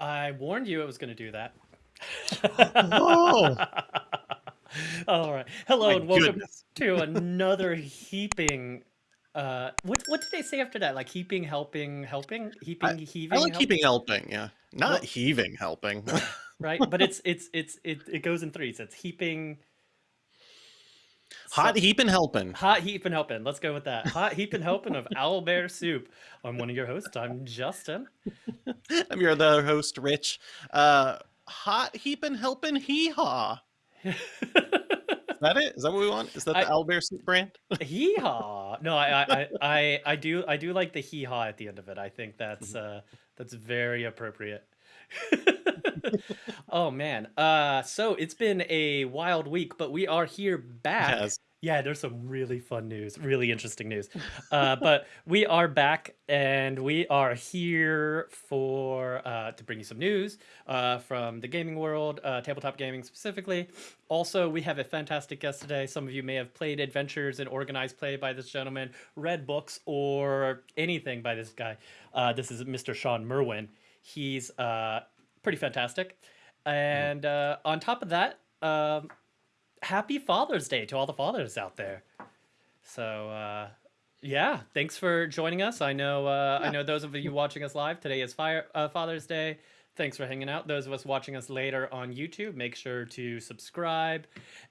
I warned you it was going to do that. Oh, All right. Hello my and welcome goodness. to another heaping. Uh, what what did they say after that? Like heaping, helping, helping, heaping, I heaving, like help- keeping helping, yeah. Not Well- heaving helping. right? But it's it's it's it, it goes in threes. It's heaping. Hot so- heaping helping. Hot heap and helping. Let's go with that. Hot heap and helping of owl bear soup. I'm one of your hosts. I'm Justin. I'm your other host, Rich. Uh, hot heaping helping hee haw. Is that it? Is that what we want? Is that I- the Owlbear soup brand? hee haw. No, I, I, I, I, I do, I do like the hee haw at the end of it. I think that's, uh, that's very appropriate. oh man. Uh, so it's been a wild week, but we are here back. Yes. Yeah, there's some really fun news, really interesting news. Uh, but we are back, and we are here for uh, to bring you some news uh, from the gaming world, uh, tabletop gaming specifically. Also, we have a fantastic guest today. Some of you may have played adventures and organized play by this gentleman, read books, or anything by this guy. Uh, this is Mr. Shawn Merwin. He's uh, pretty fantastic. And uh, on top of that, um, happy Father's Day to all the fathers out there. So uh, yeah, thanks for joining us. I know uh, I know those of you watching us live today is Fire uh, Father's Day. Thanks for hanging out. Those of us watching us later on YouTube, make sure to subscribe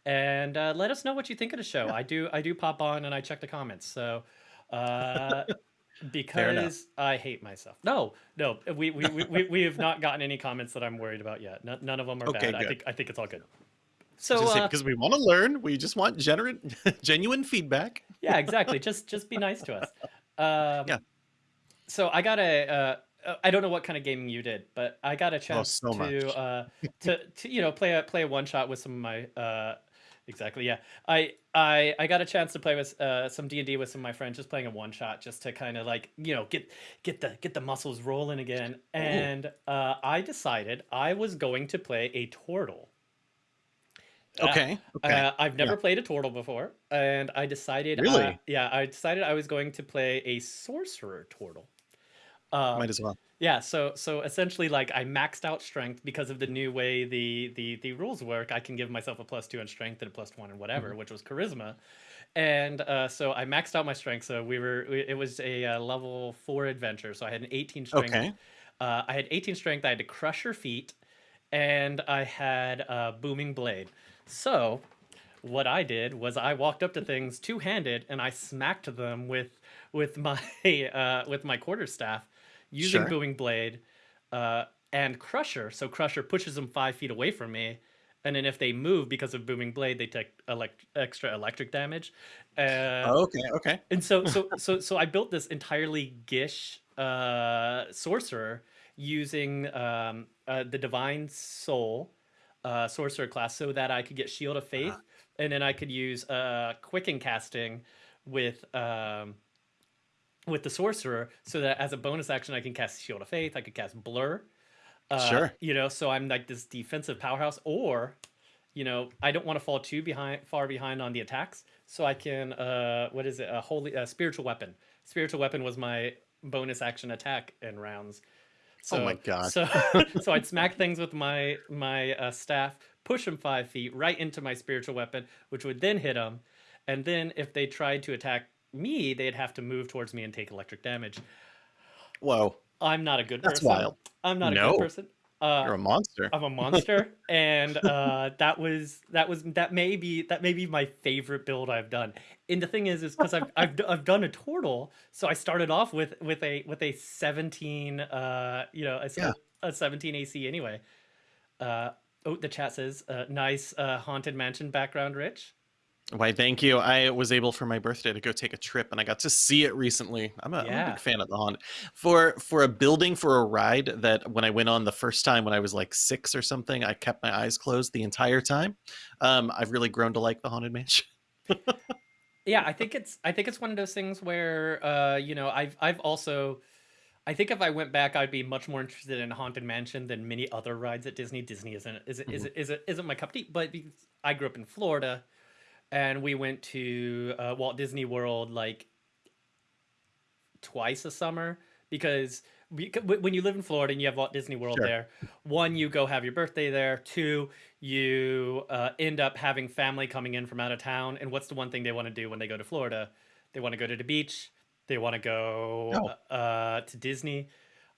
and uh, let us know what you think of the show. I do I do pop on and I check the comments. So uh, because I hate myself. No, no, we we, we, we, we have not gotten any comments that I'm worried about yet. None, none of them are Okay, bad. I think I think it's all good. So say, uh, because we want to learn. We just want genuine, genuine feedback. yeah, exactly. just just be nice to us. Um, Yeah. So I got a. Uh, uh, I don't know what kind of gaming you did, but I got a chance Oh, so to uh, to to you know play a play a one shot with some of my. Uh, exactly. Yeah. I I I got a chance to play with uh, some D and D with some of my friends, just playing a one shot, just to kind of like you know get get the get the muscles rolling again. And uh, I decided I was going to play a turtle. Uh, Okay. Okay. uh, I've never played a turtle before, and I decided. Really? uh, yeah, I decided I was going to play a sorcerer turtle. Uh, Might as well. yeah, so so essentially, like I maxed out strength because of the new way the the the rules work. I can give myself a plus two in strength and a plus one in whatever, which was charisma, and uh, so I maxed out my strength. So we were we- it was a uh, level four adventure. So I had an eighteen strength. Okay. Uh, I had 18 strength. I had to Crusher feat, and I had a booming blade. So, what I did was I walked up to things two handed and I smacked them with with my uh, with my quarterstaff using Sure. booming blade uh, and crusher. So crusher pushes them five feet away from me. And then if they move because of booming blade, they take elect- extra electric damage. Uh, okay. Okay. and so so so so I built this entirely Gish uh, sorcerer using um, uh, the divine soul uh, sorcerer class, so that I could get shield of faith, Ah. and then I could use uh, quicken casting with um, with the sorcerer, so that as a bonus action I can cast shield of faith. I could cast blur. Uh, Sure. You know, so I'm like this defensive powerhouse, or you know, I don't want to fall too behind, far behind on the attacks, so I can, uh, what is it, a holy, a spiritual weapon. Spiritual weapon was my bonus action attack in rounds. So, Oh my God. So, so I'd smack things with my my uh, staff, push them five feet right into my spiritual weapon, which would then hit them, and then if they tried to attack me, they'd have to move towards me and take electric damage. Whoa. I'm not a good That's person. wild. I'm not a good person. Uh, You're a monster. I'm a monster, and uh, that was that was that may be that may be my favorite build I've done. And the thing is, is because I've, I've I've done a turtle, so I started off with with a with a 17, uh, you know, a, Yeah. a 17 AC anyway. Uh, oh, the chat says, uh, nice uh, haunted mansion background, Rich. Why, thank you. I was able for my birthday to go take a trip, and I got to see it recently. I'm a, I'm a big fan of the Haunted. For for a building for a ride that when I went on the first time when I was like six or something, I kept my eyes closed the entire time. Um, I've really grown to like the Haunted Mansion. yeah i think it's i think it's one of those things where uh you know i've i've also i think if i went back i'd be much more interested in haunted mansion than many other rides at disney disney isn't isn't isn't, isn't, isn't my cup of tea but i grew up in florida and we went to uh, walt disney world like twice a summer because we, when you live in Florida and you have Walt Disney World Sure. there, one, you go have your birthday there. Two, you uh, end up having family coming in from out of town. And what's the one thing they want to do when they go to Florida? They want to go to the beach. They want to go Oh. uh, to Disney.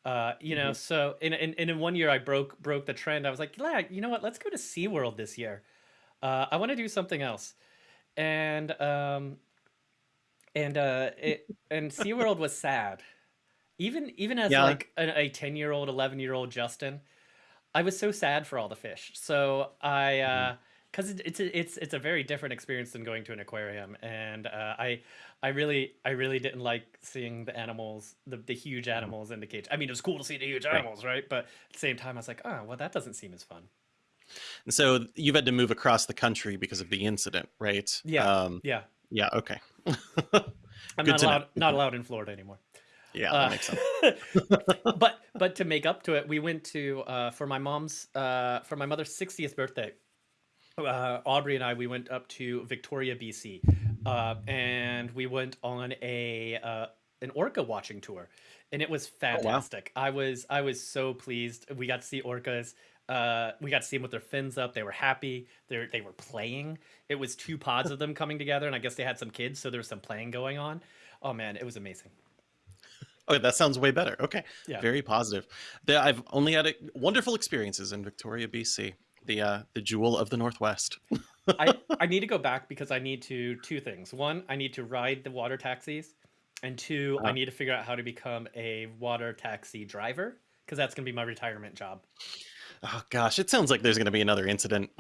Uh, you know, Mhm. so in, in in in one year I broke broke the trend. I was like, yeah, you know what? Let's go to SeaWorld this year. Uh, I want to do something else. And um and uh it and SeaWorld was sad. Even even as Yeah. like a 10 year old, 11 year old Justin, I was so sad for all the fish. So I uh because it, it's a, it's it's a very different experience than going to an aquarium, and uh, I I really I really didn't like seeing the animals, the, the huge Mhm. animals in the cage. I mean, it was cool to see the huge animals, right? But at the same time, I was like, oh, well, that doesn't seem as fun. And so you've had to move across the country because of the incident, right? Yeah. Um, Yeah, yeah. Okay. I'm not know. allowed not allowed in Florida anymore. yeah, Uh, makes sense. but but to make up to it, we went to uh, for my mom's uh, for my mother's 60th birthday. Uh, Aubrey and I we went up to Victoria, BC, uh, and we went on a uh, an orca watching tour, and it was Oh wow. fantastic. I was I was so pleased. We got to see orcas. Uh, we got to see them with their fins up. They were happy. They they were playing. It was two pods of them coming together, and I guess they had some kids, so there was some playing going on. Oh man, it was amazing. Okay, that sounds way better. Okay, Yeah. very positive. I've only had uh, wonderful experiences in Victoria, BC, the uh, the jewel of the Northwest. I, I need to go back because I need to two things. One, I need to ride the water taxis, and two, I Uh-huh. need to figure out how to become a water taxi driver because that's going to be my retirement job. Oh gosh, it sounds like there's going to be another incident.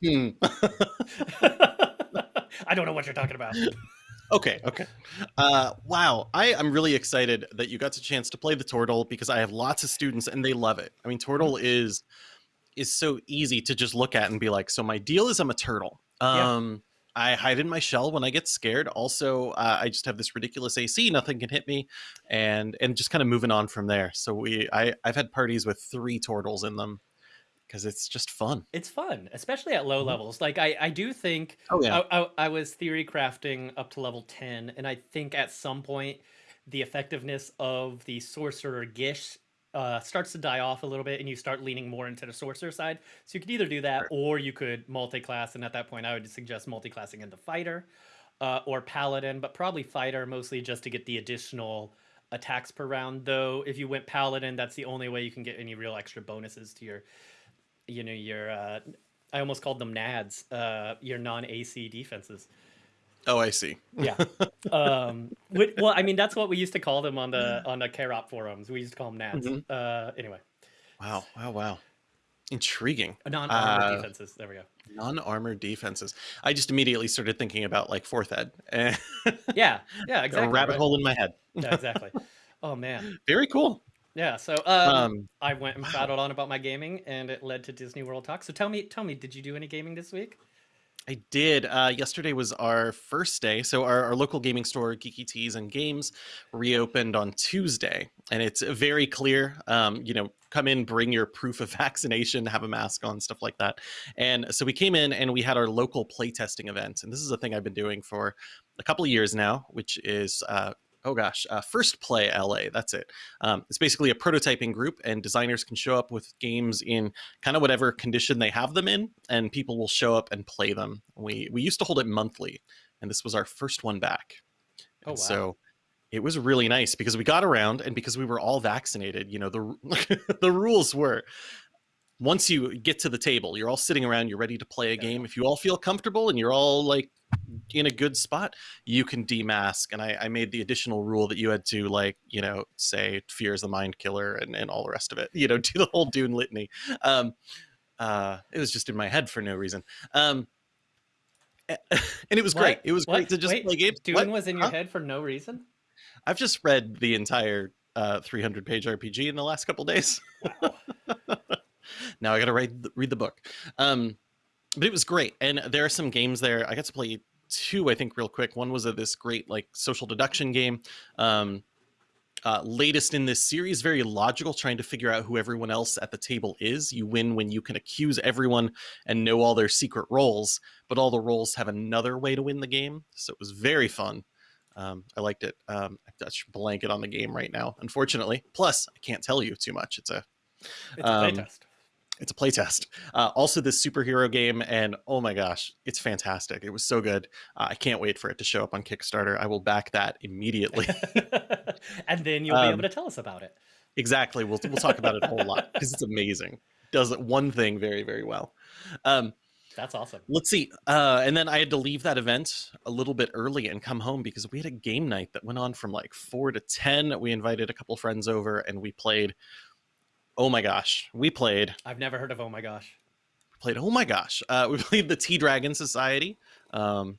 hmm. I don't know what you're talking about. Okay, okay. Uh, wow, I am really excited that you got the chance to play the Tortle because I have lots of students and they love it. I mean, Tortle is is so easy to just look at and be like, so my deal is I'm a turtle. Yeah. Um, I hide in my shell when I get scared. Also, uh, I just have this ridiculous AC, nothing can hit me, and and just kind of moving on from there. So we, I, I've had parties with three turtles in them because it's just fun. It's fun, especially at low Mhm. levels. Like I, I do think Oh yeah, I, I, I was theory crafting up to level 10, and I think at some point the effectiveness of the sorcerer Gish uh, starts to die off a little bit, and you start leaning more into the sorcerer side. So you could either do that, or you could multi-class, and at that point, I would suggest multi-classing into fighter uh, or paladin, but probably fighter mostly just to get the additional attacks per round. Though if you went paladin, that's the only way you can get any real extra bonuses to your, you know, your. Uh, I almost called them nads, uh, your non-AC defenses. Oh I see. Yeah. um, whi- well, I mean, that's what we used to call them on the on the CharOp forums. We used to call them nads. Mhm. Uh, anyway, Wow, wow, wow. Intriguing. non-armored Uh, defenses. There we go. Non-armored defenses. I just immediately started thinking about like fourth ed. Yeah, yeah, a exactly. rabbit right? hole in my head. Yeah, exactly. Oh man. Very cool. Yeah. So um, Um, I went and wow. prattled on about my gaming, and it led to Disney World Talk. So tell me, tell me, did you do any gaming this week? I did. Uh, yesterday was our first day. So our, our local gaming store, Geeky Teas and Games, reopened on Tuesday, and it's very clear. Um, you know, come in, bring your proof of vaccination, have a mask on, stuff like that. And so we came in and we had our local playtesting event, and this is a thing I've been doing for a couple of years now, which is. Uh, Oh gosh, uh, First Play LA. That's it. Um, it's basically a prototyping group, and designers can show up with games in kind of whatever condition they have them in, and people will show up and play them. We we used to hold it monthly, and this was our first one back. Oh, And wow. So it was really nice because we got around, and because we were all vaccinated. You know the the rules were. Once you get to the table, you're all sitting around, you're ready to play a game. If you all feel comfortable and you're all like in a good spot, you can demask. And I, I made the additional rule that you had to like, you know, say fear is the mind killer and, and all the rest of it, you know, do the whole Dune litany. Um, uh, it was just in my head for no reason. Um, and it was great. It was What? great to just Wait, play games. Dune What? was in your Huh? head for no reason. I've just read the entire uh, 300 page RPG in the last couple days. Wow. now I got to read the, read the book. Um, but it was great, and there are some games there. I got to play two, I think, real quick. One was a, this great like social deduction game. Um, uh, latest in this series, very logical, trying to figure out who everyone else at the table is. You win when you can accuse everyone and know all their secret roles, but all the roles have another way to win the game. So it was very fun. Um, I liked it. Um, I touched blanket on the game right now, unfortunately. Plus, I can't tell you too much. It's a It's a Um, playtest. It's a playtest. Uh, also, this superhero game, and oh my gosh, it's fantastic. It was so good. Uh, I can't wait for it to show up on Kickstarter. I will back that immediately. and then you'll be Um, able to tell us about it. exactly. We'll we'll talk about it a whole lot because it's amazing. Does one thing very very well. Um, That's awesome. let's see. Uh, and then I had to leave that event a little bit early and come home because we had a game night that went on from like four to ten. We invited a couple friends over and we played. Oh my gosh, we played I've never heard of Oh My Gosh. played oh my gosh. Uh, we played the tea dragon society um,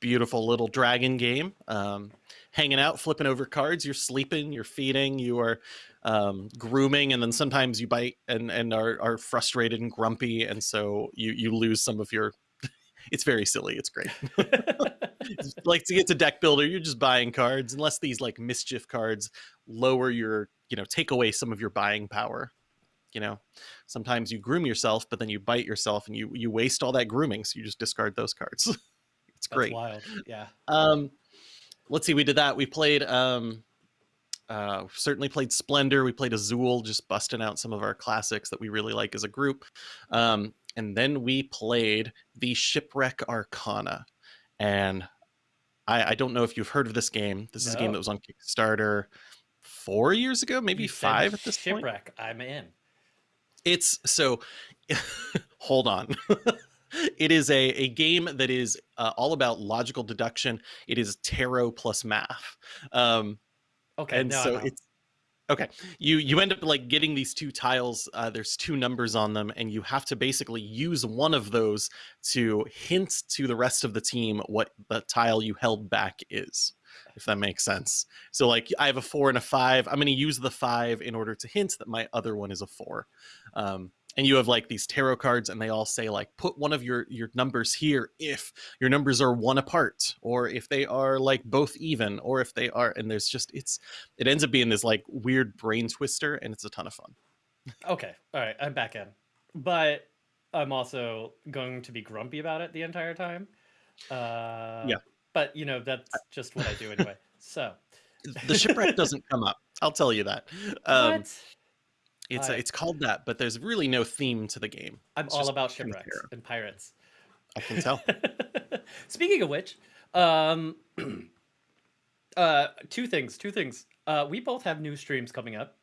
beautiful little dragon game um, hanging out flipping over cards. You're sleeping you're feeding you are um, grooming and then sometimes you bite and and are, are frustrated and grumpy and so you you lose some of your it's very silly it's great. Like to get to deck builder you're just buying cards unless these like mischief cards lower your you know take away some of your buying power. You know sometimes you groom yourself but then you bite yourself and you you waste all that grooming so you just discard those cards. It's That's great. wild. Yeah. um let's see we did that. We played um uh certainly played splendor. We played azul just busting out some of our classics that we really like as a group. Um and then we played the shipwreck arcana. And i i don't know if you've heard of this game. This is a game that was on kickstarter four years ago maybe You five at this point Shipwreck. I'm in. it's so hold on it is a, a game that is uh, all about logical deduction it is tarot plus math um Okay. and no, so it's okay you you end up like getting these two tiles uh, there's two numbers on them and you have to basically use one of those to hint to the rest of the team what the tile you held back is if that makes sense so like i have a four and a five i'm going to use the five in order to hint that my other one is a four um, and you have like these tarot cards and they all say like put one of your your numbers here if your numbers are one apart or if they are like both even or if they are and there's just it's it ends up being this like weird brain twister and it's a ton of fun Okay. All right. I'm back in. But I'm also going to be grumpy about it the entire time. Uh, Yeah. But, you know, that's just what I do anyway. So, the shipwreck doesn't come up i'll tell you that um what? it's I- it's called that but there's really no theme to the game I'm it's all about shipwrecks terror. and pirates. i can tell Speaking of which, um, uh, two things. Two things. Uh, we both have new streams coming up.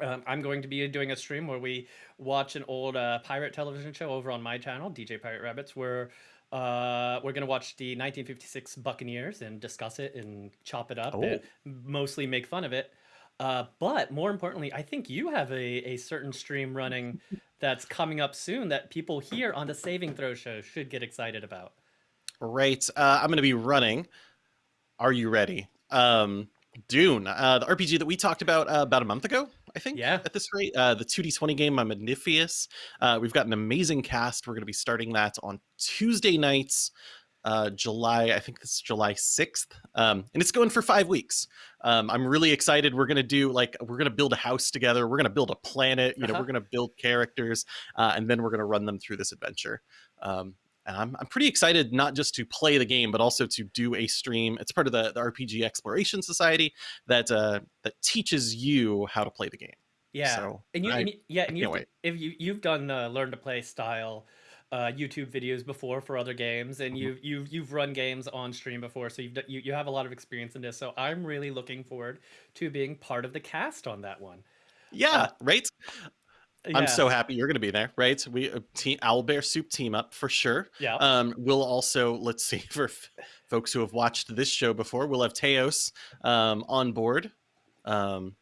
Um, I'm going to be doing a stream where we watch an old uh, pirate television show over on my channel, DJ Pirate Rabbits, where uh, we're going to watch the 1956 Buccaneers and discuss it and chop it up and mostly make fun of it. Uh, but more importantly, I think you have a, a certain stream running that's coming up soon that people here on the Saving Throw show should get excited about. right. Uh, i'm going to be running. Are you ready? Um dune uh the rpg that we talked about uh, about a month ago i think Yeah. at this rate uh the 2d20 game i'm Magnifius. uh we've got an amazing cast we're going to be starting that on tuesday nights uh july i think this is july 6th um and it's going for five weeks um i'm really excited we're going to do like we're going to build a house together we're going to build a planet you know Uh-huh. we're going to build characters uh, and then we're going to run them through this adventure um I'm, I'm pretty excited not just to play the game but also to do a stream it's part of the, the rpg exploration society that uh that teaches you how to play the game Yeah, so and you, I, and you yeah, and you if you you've done uh, learn to play style uh, YouTube videos before for other games, and Mhm. you've you've you've run games on stream before, so you've you you have a lot of experience in this. So I'm really looking forward to being part of the cast on that one. yeah right i'm so happy you're going to be there right we uh, team owl bear soup team up for sure yeah. um we'll also let's see for folks who have watched this show before we'll have teos um on board um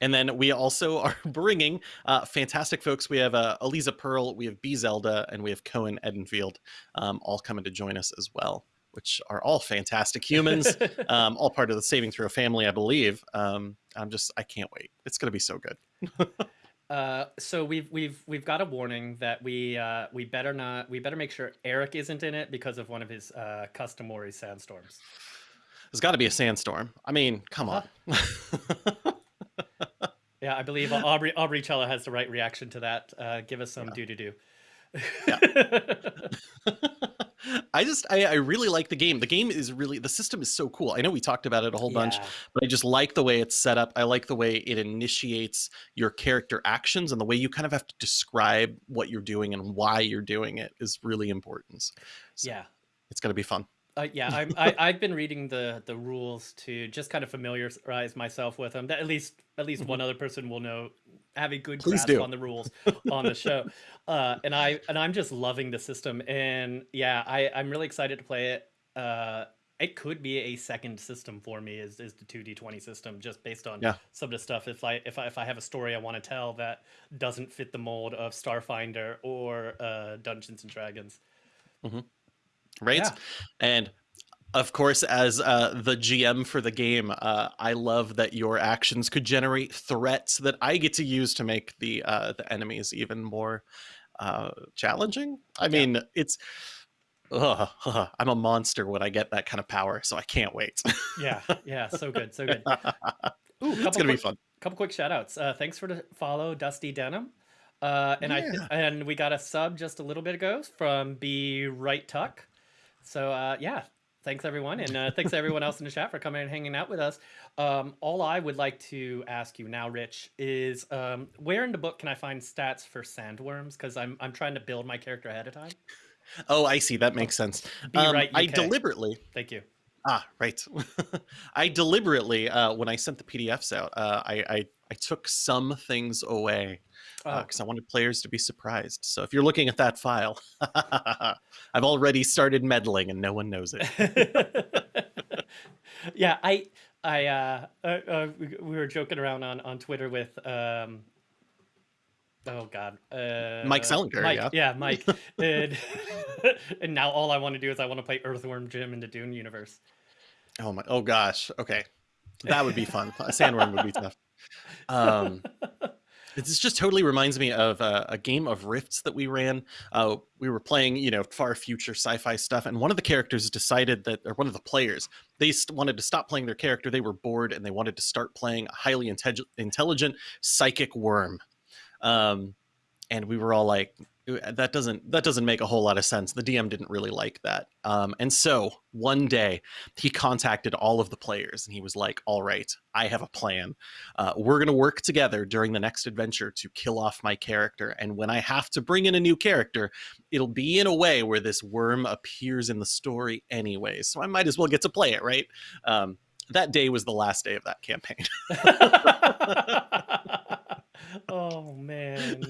and then we also are bringing uh, fantastic folks. We have uh, Eliza Pearl, we have B Zelda, and we have Cohen Edenfield, um, all coming to join us as well, which are all fantastic humans, um, all part of the Saving Throw family, I believe. Um, I'm just, I can't wait. It's going to be so good. Uh, so we've we've we've got a warning that we uh, we better not we better make sure Eric isn't in it because of one of his uh, customary sandstorms. There's got to be a sandstorm. I mean, come on. Yeah, I believe Aubrey Aubrey Cello has the right reaction to that. Uh, give us some Yeah. do do do. I just I, I really like the game. The game is really the system is so cool. I know we talked about it a whole bunch, but I just like the way it's set up. I like the way it initiates your character actions and the way you kind of have to describe what you're doing and why you're doing it is really important. So Yeah. it's gonna be fun. Uh, yeah, I'm, I, I've been reading the the rules to just kind of familiarize myself with them. That at least at least one other person will know, have a good Mm-hmm. Please grasp do. on the rules on the show. Uh, and I and I'm just loving the system. And yeah, I I'm really excited to play it. Uh, it could be a second system for me. Is is the two D twenty system just based on Yeah. some of the stuff. If I if I if I have a story I want to tell that doesn't fit the mold of Starfinder or uh, Dungeons and Dragons. Right? Yeah. And of course, as uh, the GM for the game, uh, I love that your actions could generate threats that I get to use to make the uh, the enemies even more uh, challenging. I mean, it's. Ugh, ugh, I'm a monster when I get that kind of power, so I can't wait. Yeah, yeah, so good, so good. Ooh, it's couple gonna be quick, fun. couple quick shout outs. Uh, thanks for the follow, Dusty Denim. Uh, and I and we got a sub just a little bit ago from B Right Tuck. So uh, yeah, thanks everyone, and uh, thanks everyone else in the chat for coming and hanging out with us. Um, all I would like to ask you now, Rich, is um, where in the book can I find stats for sandworms? Because I'm I'm trying to build my character ahead of time. Oh, I see. That makes sense. Um, right, I deliberately Thank you. Ah, right. I deliberately, uh, when I sent the PDFs out, uh, I, I I took some things away Oh, because I wanted players to be surprised. So if you're looking at that file, I've already started meddling and no one knows it. yeah, I, I, uh, uh, uh, we, we were joking around on on Twitter with, um, oh God, uh, Mike Selinker, Mike, yeah. Mike, and, and now all I want to do is I want to play Earthworm Jim in the Dune universe. Oh my! Oh gosh. Okay, that would be fun. A sandworm would be tough. Um, this just totally reminds me of uh, a game of Rifts that we ran. Uh, we were playing, you know, far future sci-fi stuff, and one of the characters decided that, or one of the players, they wanted to stop playing their character. They were bored, and they wanted to start playing a highly intellig- intelligent psychic worm. Um, and we were all like, that doesn't that doesn't make a whole lot of sense. The DM didn't really like that. Um, and so one day he contacted all of the players and he was like, "All right, I have a plan. Uh, we're gonna work together during the next adventure to kill off my character. And when I have to bring in a new character, it'll be in a way where this worm appears in the story anyway. So I might as well get to play it, right?" Um, that day was the last day of that campaign. oh man.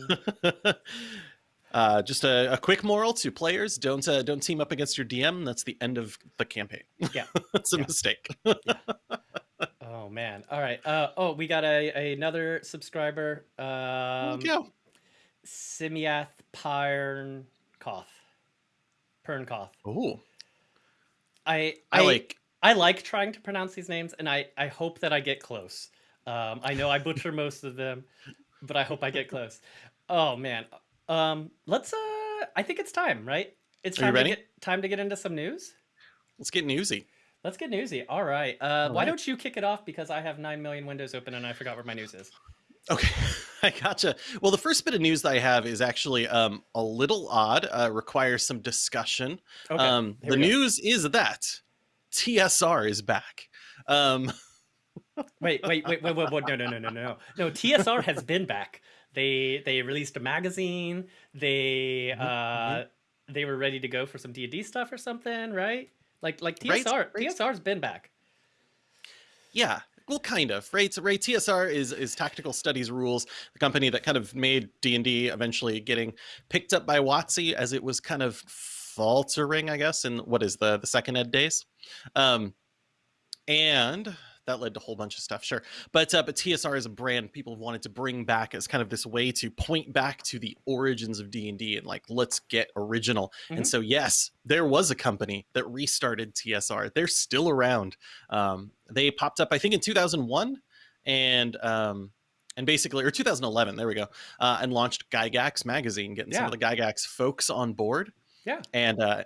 uh, just a, a quick moral to players: don't uh, don't team up against your DM. That's the end of the campaign. Yeah. That's a Yeah. mistake. Oh man. All right. Uh, oh, we got a another subscriber. Um, yeah. Simiath Pernkoth. Pernkoth. Oh, I I like. I like trying to pronounce these names, and I I hope that I get close. Um, I know I butcher most of them, but I hope I get close. Oh man. Um, let's. Uh, I think it's time, right? It's Are you time to get time to get into some news. Let's get newsy. Let's get newsy. All right. Uh, All why right. don't you kick it off because I have nine million windows open and I forgot where my news is. Okay, I gotcha. Well, the first bit of news that I have is actually um, a little odd. Uh, requires some discussion. Okay. um, the go. news is that TSR is back. Um, Wait, wait, wait, wait, wait, wait, no, no, no, no, no, no. TSR has been back. They they released a magazine. They Mhm, uh they were ready to go for some D and D stuff or something, right? Like like TSR right. TSR's been back. Yeah, well, kind of. Right, so, right. TSR is is Tactical Studies Rules, the company that kind of made D and D eventually getting picked up by WotC as it was kind of faltering, I guess, in what is the the second ed days, um, and that led to a whole bunch of stuff. Sure, but uh, but TSR is a brand people wanted to bring back as kind of this way to point back to the origins of D and D and like let's get original. Mhm. And so yes, there was a company that restarted TSR. They're still around. Um, they popped up, I think, in 2001, and um, and basically, or 2011. There we go, uh, and launched Gygax magazine, getting some of the Gygax folks on board. Yeah. and uh,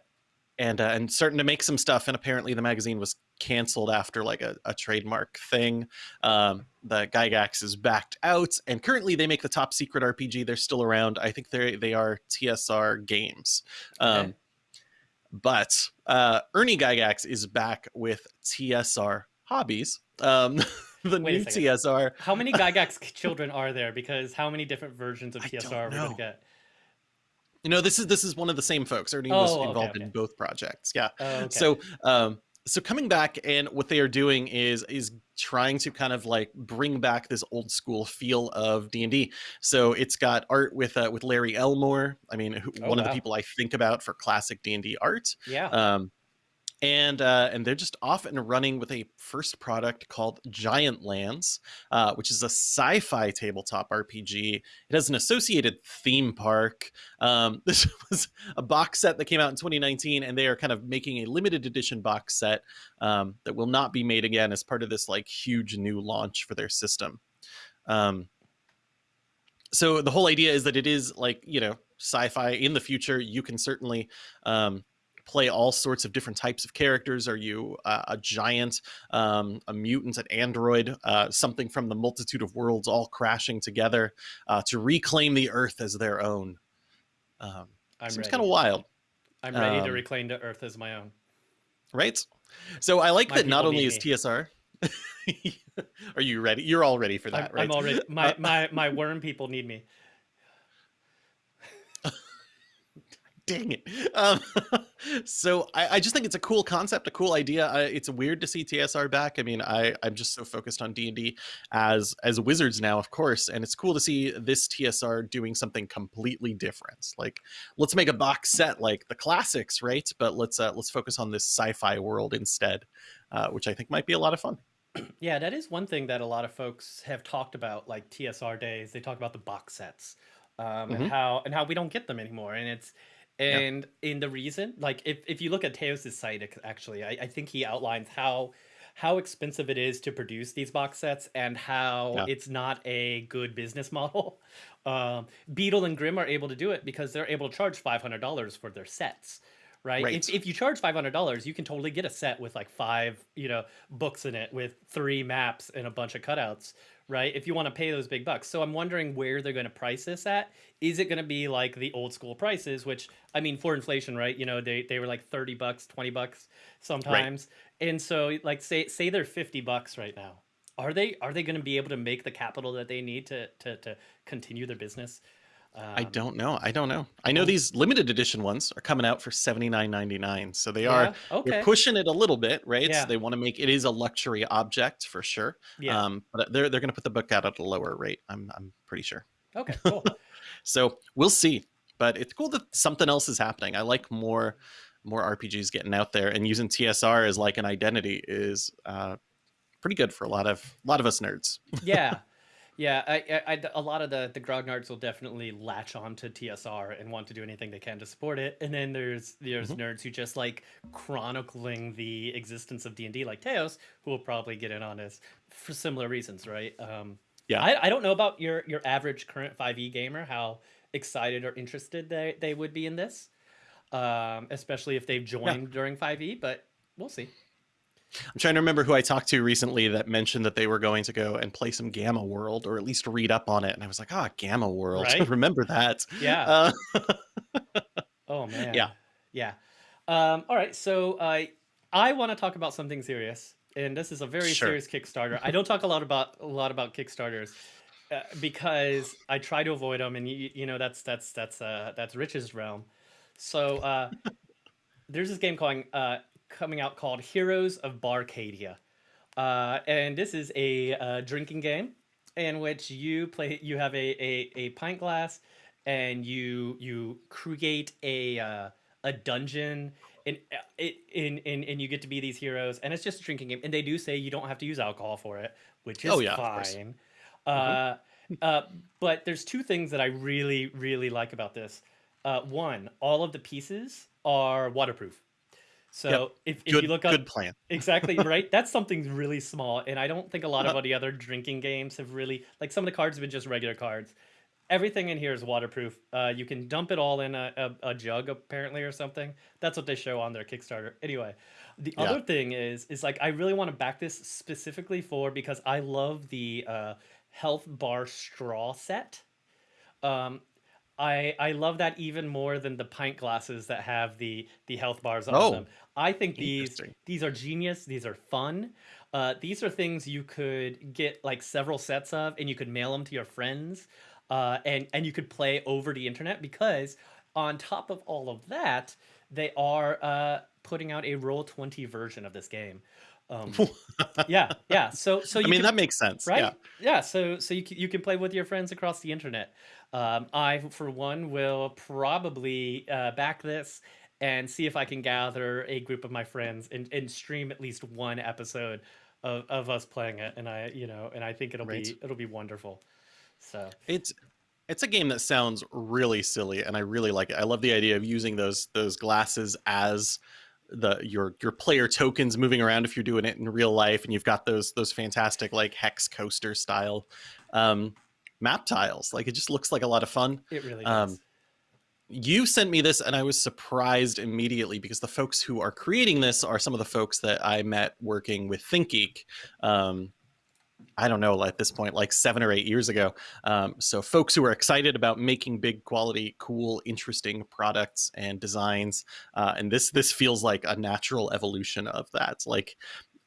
and uh, and starting to make some stuff. And apparently, the magazine was canceled after like a, a trademark thing. Um, the Gygax is backed out, and currently they make the top secret RPG. They're still around. I think they they are TSR Games. Um, Okay. but uh, Ernie Gygax is back with TSR Hobbies. Um, the Wait new. TSR. How many Gygax children are there? Because how many different versions of TSR are we gonna get? You know, this is this is one of the same folks. Ernie was Oh, okay, involved okay. in both projects. Yeah. Oh, okay. So um so coming back and what they are doing is is trying to kind of like bring back this old school feel of D&D. So it's got art with uh, with Larry Elmore. I mean, who, Oh, one of the people I think about for classic D&D art. yeah. Um and uh, and they're just off and running with a first product called Giantlands, uh, which is a sci-fi tabletop RPG. It has an associated theme park. Um, this was a box set that came out in 2019, and they are kind of making a limited edition box set um, that will not be made again as part of this like huge new launch for their system. Um, so the whole idea is that it is like you know sci-fi in the future. You can certainly um, play all sorts of different types of characters. Are you uh, a giant, um, a mutant, an android, uh, something from the multitude of worlds all crashing together uh, to reclaim the Earth as their own? Um, I'm seems kind of wild, I'm ready to um, reclaim the Earth as my own. right? So I like My that not only is TSR. Are you ready? You're all ready for I'm, that, right? I'm already my, Uh, my my worm people need me. Dang it um, so I, I just think it's a cool concept a cool idea I, it's weird to see tsr back i mean i i'm just so focused on d&d as as wizards now of course and it's cool to see this tsr doing something completely different like let's make a box set like the classics right but let's uh let's focus on this sci-fi world instead uh, which i think might be a lot of fun Yeah, that is one thing that a lot of folks have talked about, like TSR days. They talk about the box sets, um, Mhm. and how and how we don't get them anymore. And it's Yeah. and in the reason, like if, if you look at Teos's site, actually, I, I think he outlines how how expensive it is to produce these box sets and how Yeah. it's not a good business model. Um, Beadle and Grimm are able to do it because they're able to charge five hundred dollars for their sets. Right? Right. If, if you charge five hundred dollars, you can totally get a set with like five, you know, books in it with three maps and a bunch of cutouts. Right? If you want to pay those big bucks, so I'm wondering where they're going to price this at. Is it going to be like the old school prices, which I mean, for inflation, right? You know, they they were like thirty bucks, twenty bucks sometimes, and so like say say they're fifty bucks right now. Are they are they going to be able to make the capital that they need to to to continue their business? I Um, don't know i don't know i know these limited edition ones are coming out for 79.99 so they Yeah. are Okay. they're pushing it a little bit, right? Yeah. So They want to make it is a luxury object for sure. yeah. Um, but they're they're going to put the book out at a lower rate. I'm I'm pretty sure. okay. Cool. So we'll see. But it's cool that something else is happening. I like more more RPGs getting out there and using TSR as like an identity is uh, pretty good for a lot of a lot of us nerds. yeah yeah I, I, I- a lot of the the grognards will definitely latch on to tsr and want to do anything they can to support it and then there's there's Mhm. nerds who just like chronicling the existence of d&d like teos who will probably get in on this for similar reasons right um Yeah. i, I don't know about your your average current 5e gamer how excited or interested they, they would be in this um especially if they've joined during 5e but we'll see I'm trying to remember who I talked to recently that mentioned that they were going to go and play some Gamma World or at least read up on it. And I was like, ah, Gamma World. Right? remember that. yeah Uh, Oh man. Yeah. Yeah. Um, all right. So uh, I want to talk about something serious, and this is a very Sure. serious Kickstarter. I don't talk a lot about a lot about Kickstarters uh, because I try to avoid them, and you, you know that's that's that's uh, that's Rich's realm. So uh, there's this game calling uh, coming out called Heroes of Barcadia, uh, and this is a uh, drinking game in which you play. You have a, a, a pint glass, and you you create a uh, a dungeon. And it in, in and you get to be these heroes, and it's just a drinking game. And they do say you don't have to use alcohol for it, which is Oh, yeah, fine. Uh, uh, but there's two things that I really really like about this. Uh, one, all of the pieces are waterproof. So Yep. if, if good, you look up good plan. exactly right that's something really small and i don't think a lot of Uh-huh. the other drinking games have really like some of the cards have been just regular cards everything in here is waterproof uh, you can dump it all in a, a, a jug apparently or something that's what they show on their kickstarter anyway the Yeah. other thing is is like i really want to back this specifically for because i love the uh, health bar straw set um, I I love that even more than the pint glasses that have the the health bars on Oh, them. I think these these are genius. These are fun. Uh, these are things you could get like several sets of, and you could mail them to your friends, uh, and and you could play over the internet because on top of all of that, they are uh, putting out a roll twenty version of this game. Um, yeah, yeah. So so I mean, can that makes sense. right? Yeah. Yeah. So so you can, you can play with your friends across the internet. Um, I for one will probably uh, back this and see if I can gather a group of my friends and, and stream at least one episode of, of us playing it. And I you know and I think it'll Right. be it'll be wonderful. So It's it's a game that sounds really silly, and I really like it. I love the idea of using those those glasses as the your your player tokens moving around if you're doing it in real life, and you've got those those fantastic like hex coaster style um, map tiles. Like it just looks like a lot of fun. it really Um, does. You sent me this, and I was surprised immediately because the folks who are creating this are some of the folks that I met working with ThinkGeek. Um, I don't know, at this point, like seven or eight years ago. Um, so, folks who are excited about making big quality, cool, interesting products and designs, uh, and this this feels like a natural evolution of that. Like,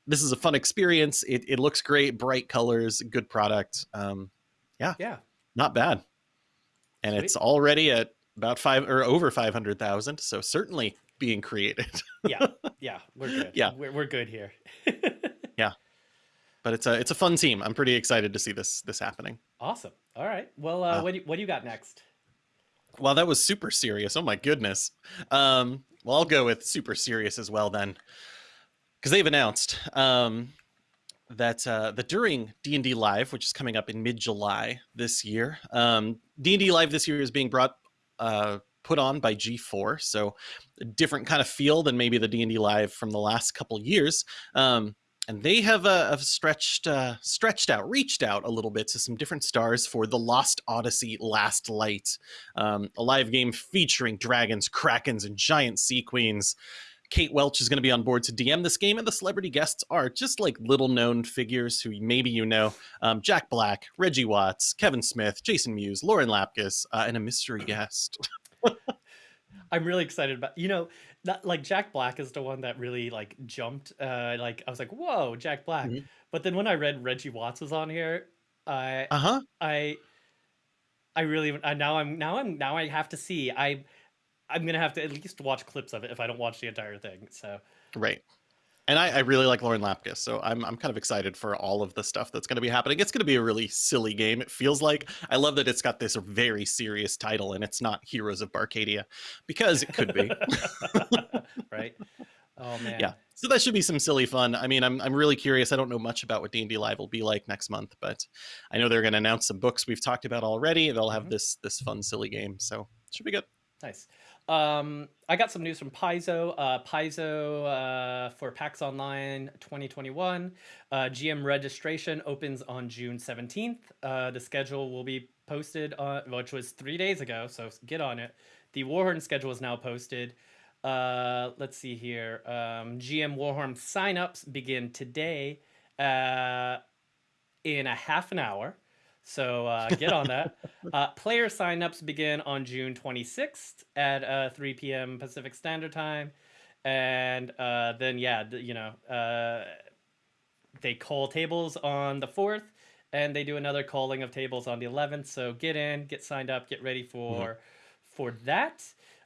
this is a fun experience. It, it looks great, bright colors, good product. Um, Yeah. Yeah. Not bad, and it's already at about five or over five hundred thousand. So certainly being created. Yeah. Yeah. We're good. Yeah. We're, we're good here. Yeah. But it's a it's a fun team. I'm pretty excited to see this this happening. awesome. All right. Well, uh, Uh, what do you, what do you got next? Well, that was super serious. Oh my goodness. Um, well, I'll go with super serious as well then, because they've announced um, that uh, that during D and D Live, which is coming up in mid July this year, um, D and D Live this year is being brought uh, put on by G4, so a different kind of feel than maybe the D and D Live from the last couple years. Um, and they have, uh, have stretched uh, stretched out, reached out a little bit to some different stars for the Lost Odyssey: Last Light, um, a live game featuring dragons, krakens, and giant sea queens. Kate Welch is going to be on board to DM this game, and the celebrity guests are just like little known figures who maybe you know um, Jack Black, Reggie Watts, Kevin Smith, Jason Mewes, Lauren Lapkus, uh, and a mystery guest. I'm really excited about you know that like Jack Black is the one that really like jumped uh like I was like whoa Jack Black Mhm. but then when I read Reggie Watts was on here I Uh huh. I I really I, now I'm now I'm now I have to see I I'm gonna have to at least watch clips of it if I don't watch the entire thing so Right. And I, I really like Lauren Lapkus, so I'm I'm kind of excited for all of the stuff that's going to be happening. It's going to be a really silly game. It feels like I love that it's got this very serious title, and it's not Heroes of Barcadia, because it could be. right oh man yeah. So that should be some silly fun. I mean, I'm I'm really curious. I don't know much about what D&D Live will be like next month, but I know they're going to announce some books we've talked about already. They'll have Mhm. this this fun silly game, so it should be good. Nice. Um, I got some news from Paizo. Uh, Paizo uh, for PAX Online 2021. Uh, GM registration opens on June 17th. Uh, the schedule will be posted, on, which was three days ago, so get on it. The Warhorn schedule is now posted. Uh, let's see here. Um, GM Warhorn signups begin today uh, in a half an hour. So uh, get on that. Uh, player signups begin on June 26th at uh, 3 p.m. Pacific Standard Time. And uh, then, yeah, you know, uh, they call tables on the 4th and they do another calling of tables on the 11th. So get in, get signed up, get ready for for that.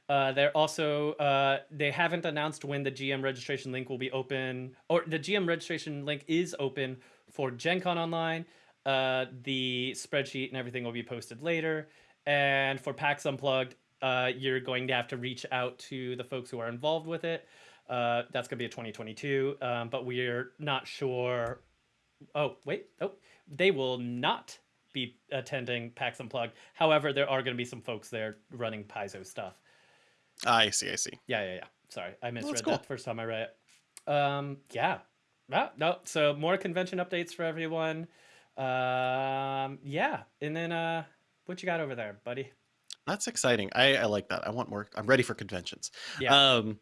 Uh, they're also uh, they haven't announced when the GM registration link will be open, or the GM registration link is open for Gen Con Online. Uh, the spreadsheet and everything will be posted later. And for PAX Unplugged, uh, you're going to have to reach out to the folks who are involved with it. Uh, that's going to be a 2022, um, but we're not sure. Oh, wait. Oh, they will not be attending PAX Unplugged. However, there are going to be some folks there running Paizo stuff. I see, I see. Yeah, yeah, yeah. Sorry, I misread cool. that first time I read it. Um, yeah. Ah, no, so more convention updates for everyone. Um, yeah, and then uh, what you got over there, buddy? That's exciting. I, I like that. I want more. I'm ready for conventions. Yeah. Um,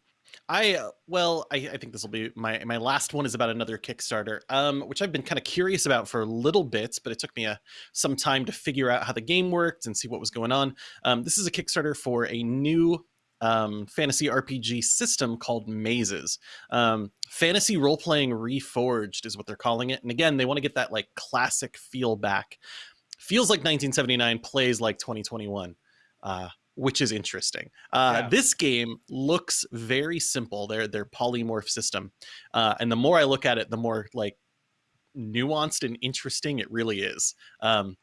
I uh, well, I, I think this will be my my last one is about another Kickstarter, um, which I've been kind of curious about for a little bit, but it took me a, some time to figure out how the game worked and see what was going on. Um, this is a Kickstarter for a new um, fantasy RPG system called Mazes. Um, fantasy role playing reforged is what they're calling it, and again, they want to get that like classic feel back. Feels like 1979, plays like 2021. Uh, which is interesting. Uh, yeah. This game looks very simple. Their their polymorph system, uh, and the more I look at it, the more like nuanced and interesting it really is. Um,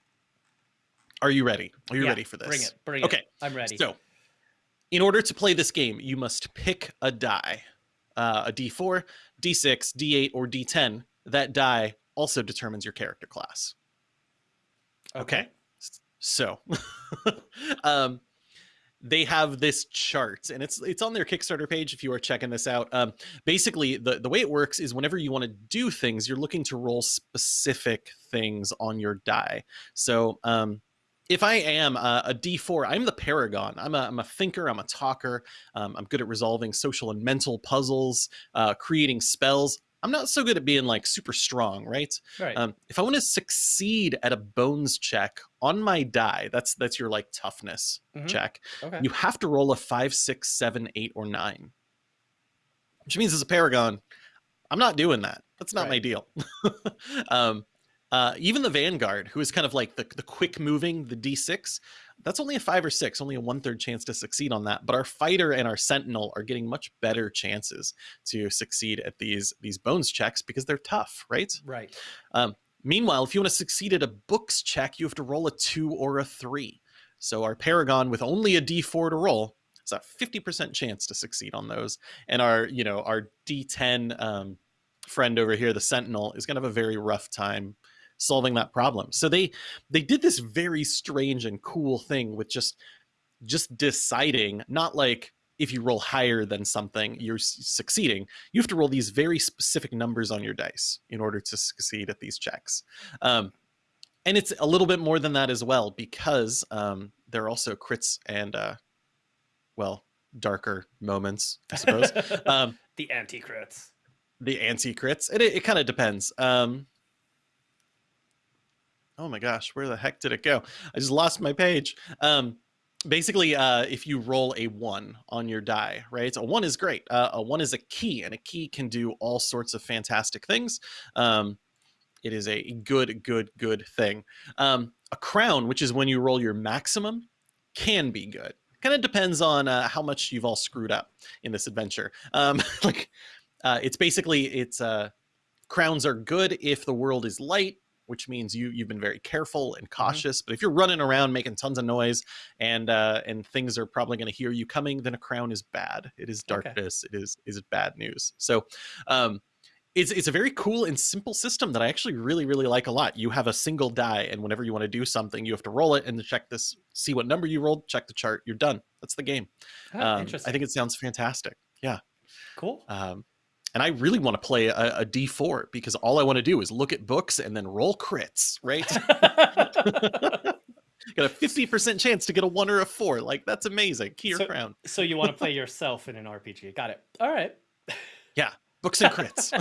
are you ready? Are you yeah, ready for this? Bring it. Bring okay. it. I'm ready. So, in order to play this game, you must pick a die, uh, a D4, D6, D8, or D10. That die also determines your character class. Okay. okay. So, um, they have this chart and it's it's on their kickstarter page if you are checking this out um, basically the, the way it works is whenever you want to do things you're looking to roll specific things on your die so um, if I am a a D4, I'm the paragon. I'm a, I'm a thinker. I'm a talker. Um, I'm good at resolving social and mental puzzles, uh, creating spells. I'm not so good at being like super strong, right? Right. Um, if I want to succeed at a bones check on my die, that's that's your like toughness mm-hmm. check. Okay. You have to roll a five, six, seven, eight, or nine. Which means as a paragon, I'm not doing that. That's not right. my deal. um, uh, even the Vanguard, who is kind of like the, the quick moving, the D6, that's only a five or six, only a one third chance to succeed on that. But our fighter and our sentinel are getting much better chances to succeed at these these bones checks because they're tough, right? Right. Um, meanwhile, if you want to succeed at a books check, you have to roll a two or a three. So our paragon with only a D4 to roll has a 50% chance to succeed on those. And our, you know, our D10 um, friend over here, the sentinel, is going to have a very rough time solving that problem. So they they did this very strange and cool thing with just just deciding not like if you roll higher than something you're succeeding. You have to roll these very specific numbers on your dice in order to succeed at these checks. Um, and it's a little bit more than that as well because um, there are also crits and uh, well darker moments i suppose. Um, the anti crits the anti crits and it, it kind of depends. Um, oh my gosh, where the heck did it go? I just lost my page. Um, basically, uh, if you roll a one on your die, right? A one is great. Uh, a one is a key, and a key can do all sorts of fantastic things. Um, it is a good, good, good thing. Um, a crown, which is when you roll your maximum, can be good. Kind of depends on uh, how much you've all screwed up in this adventure. Um, like, uh, it's basically it's uh, crowns are good if the world is light which means you you've been very careful and mm-hmm. cautious. Mm-hmm. But if you're running around making tons of noise and uh, and things are probably going to hear you coming, then a crown is bad. It is darkness. Okay. It is is bad news. So. Um, it's, it's a very cool and simple system that I actually really, really like a lot. You have a single die, and whenever you want to do something, you have to roll it and check this, see what number you rolled, check the chart, you're done. That's the game. Oh, um, interesting. I think it sounds fantastic. Yeah. Cool. Um, and I really want to play a a D4 because all I want to do is look at books and then roll crits, right? Got a 50% chance to get a one or a four. Like, that's amazing. Key or so, crown. so you want to play yourself in an RPG. Got it. All right. Yeah. Books and crits.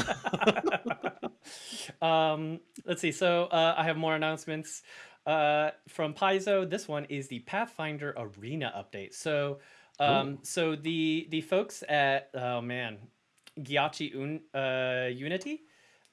um, let's see. So uh, I have more announcements uh, from Paizo. This one is the Pathfinder Arena update. So um, so the the folks at oh man, Giochi Un, uh, Uniti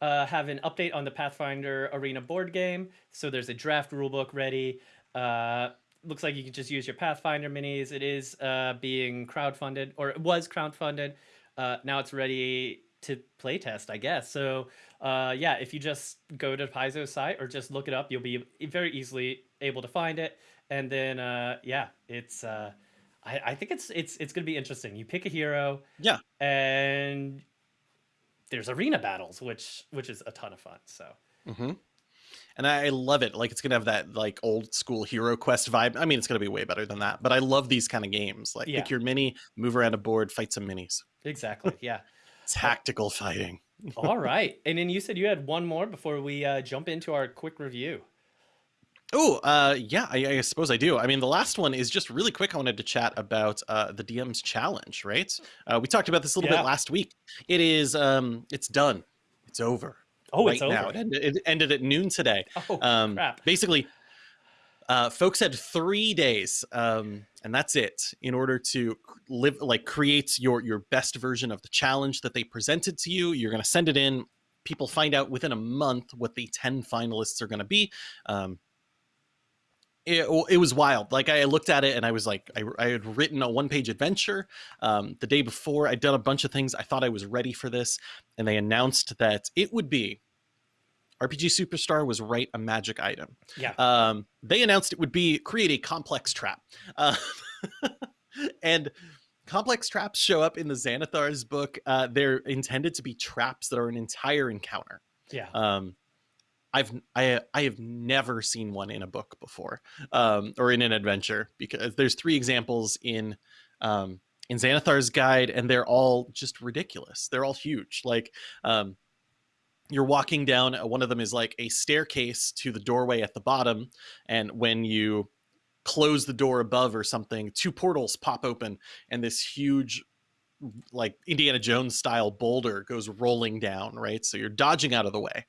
uh, have an update on the Pathfinder Arena board game. So there's a draft rulebook ready. Uh, looks like you can just use your Pathfinder minis. It is uh, being crowdfunded, or it was crowdfunded. Uh, now it's ready to playtest, I guess. So uh, yeah, if you just go to Paizo's site or just look it up, you'll be very easily able to find it. And then uh, yeah, it's uh, I, I think it's it's it's gonna be interesting. You pick a hero, yeah, and there's arena battles, which which is a ton of fun. So. Mm-hmm. And I love it. Like it's gonna have that like old school Hero Quest vibe. I mean, it's gonna be way better than that. But I love these kind of games. Like yeah. pick your mini, move around a board, fight some minis. Exactly. Yeah. Tactical fighting. All right. And then you said you had one more before we uh, jump into our quick review. Oh, uh, yeah, I, I suppose I do. I mean, the last one is just really quick. I wanted to chat about uh, the DM's challenge, right? Uh, we talked about this a little Yeah. bit last week. It is, um, it's done. It's over. Oh, right it's now. over. It ended, it ended at noon today. Oh Um, crap! basically, uh, folks had three days, um, and that's it, in order to live, like, create your your best version of the challenge that they presented to you. You're going to send it in. People find out within a month what the ten finalists are going to be. Um, it, it was wild. Like I looked at it and I was like, I, I had written a one page adventure um, the day before. I'd done a bunch of things. I thought I was ready for this, and they announced that it would be RPG Superstar was write a magic item. Yeah. Um, they announced it would be create a complex trap, uh, and complex traps show up in the Xanathar's book. Uh, they're intended to be traps that are an entire encounter. yeah. Um, I've I I have never seen one in a book before, um, or in an adventure because there's three examples in um, in Xanathar's guide, and they're all just ridiculous. They're all huge. Like um, you're walking down. uh, One of them is like a staircase to the doorway at the bottom, and when you close the door above or something, two portals pop open, and this huge like Indiana Jones style boulder goes rolling down, right? So you're dodging out of the way,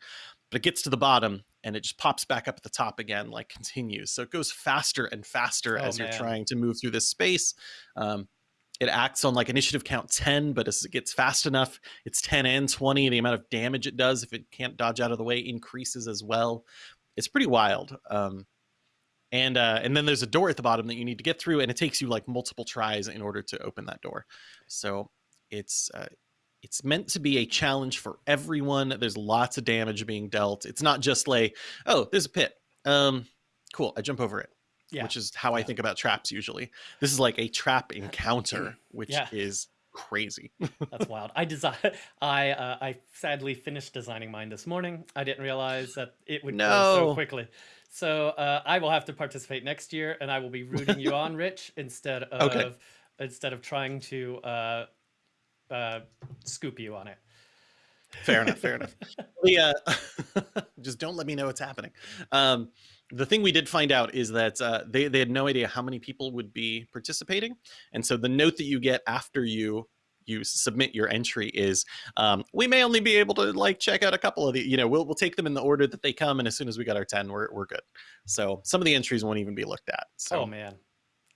but it gets to the bottom and it just pops back up at the top again, like continues. So it goes faster and faster Oh, as you're trying to move through this space. Um, it acts on like initiative count 10, but as it gets fast enough, it's 10 and 20. The amount of damage it does if it can't dodge out of the way increases as well. It's pretty wild. Um, and uh, and then there's a door at the bottom that you need to get through, and it takes you like multiple tries in order to open that door. So it's uh, it's meant to be a challenge for everyone. There's lots of damage being dealt. It's not just like, oh, there's a pit. Um, cool, I jump over it. Yeah. Which is how I think about traps usually. This is like a trap encounter, which Yeah. is crazy. That's wild. I design. I uh, I sadly finished designing mine this morning. I didn't realize that it would go so No. quickly. So uh, I will have to participate next year, and I will be rooting you on, Rich, instead of Okay. instead of trying to uh, uh, scoop you on it. fair enough fair enough yeah just don't let me know what's happening um the thing we did find out is that uh, they, they had no idea how many people would be participating and so the note that you get after you you submit your entry is um, we may only be able to like check out a couple of the you know we'll, we'll take them in the order that they come and as soon as we got our 10 we're, we're good so some of the entries won't even be looked at so oh man!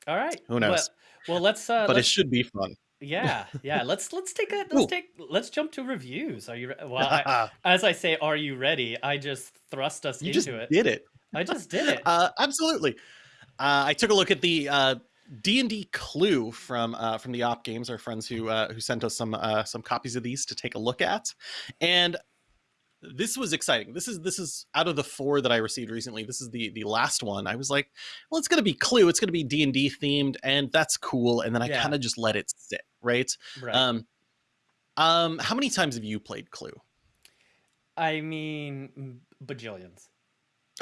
All right. Who knows? Well, well let's. Uh, but it let's should be fun yeah, yeah. Let's let's take a let's Ooh. take let's jump to reviews. Are you? Re- well, I, as I say, are you ready? I just thrust us you into just it. did it I just did it. Uh, absolutely. Uh, I took a look at the uh, D and D Clue from uh, from the Op Games, our friends who uh, who sent us some uh, some copies of these to take a look at, and this was exciting. This is this is out of the four that I received recently. This is the the last one. I was like, well, it's gonna be Clue. It's gonna be D and D themed, and that's cool. And then I Yeah. kind of just let it sit. Right. right. Um. Um. How many times have you played Clue? I mean, bajillions.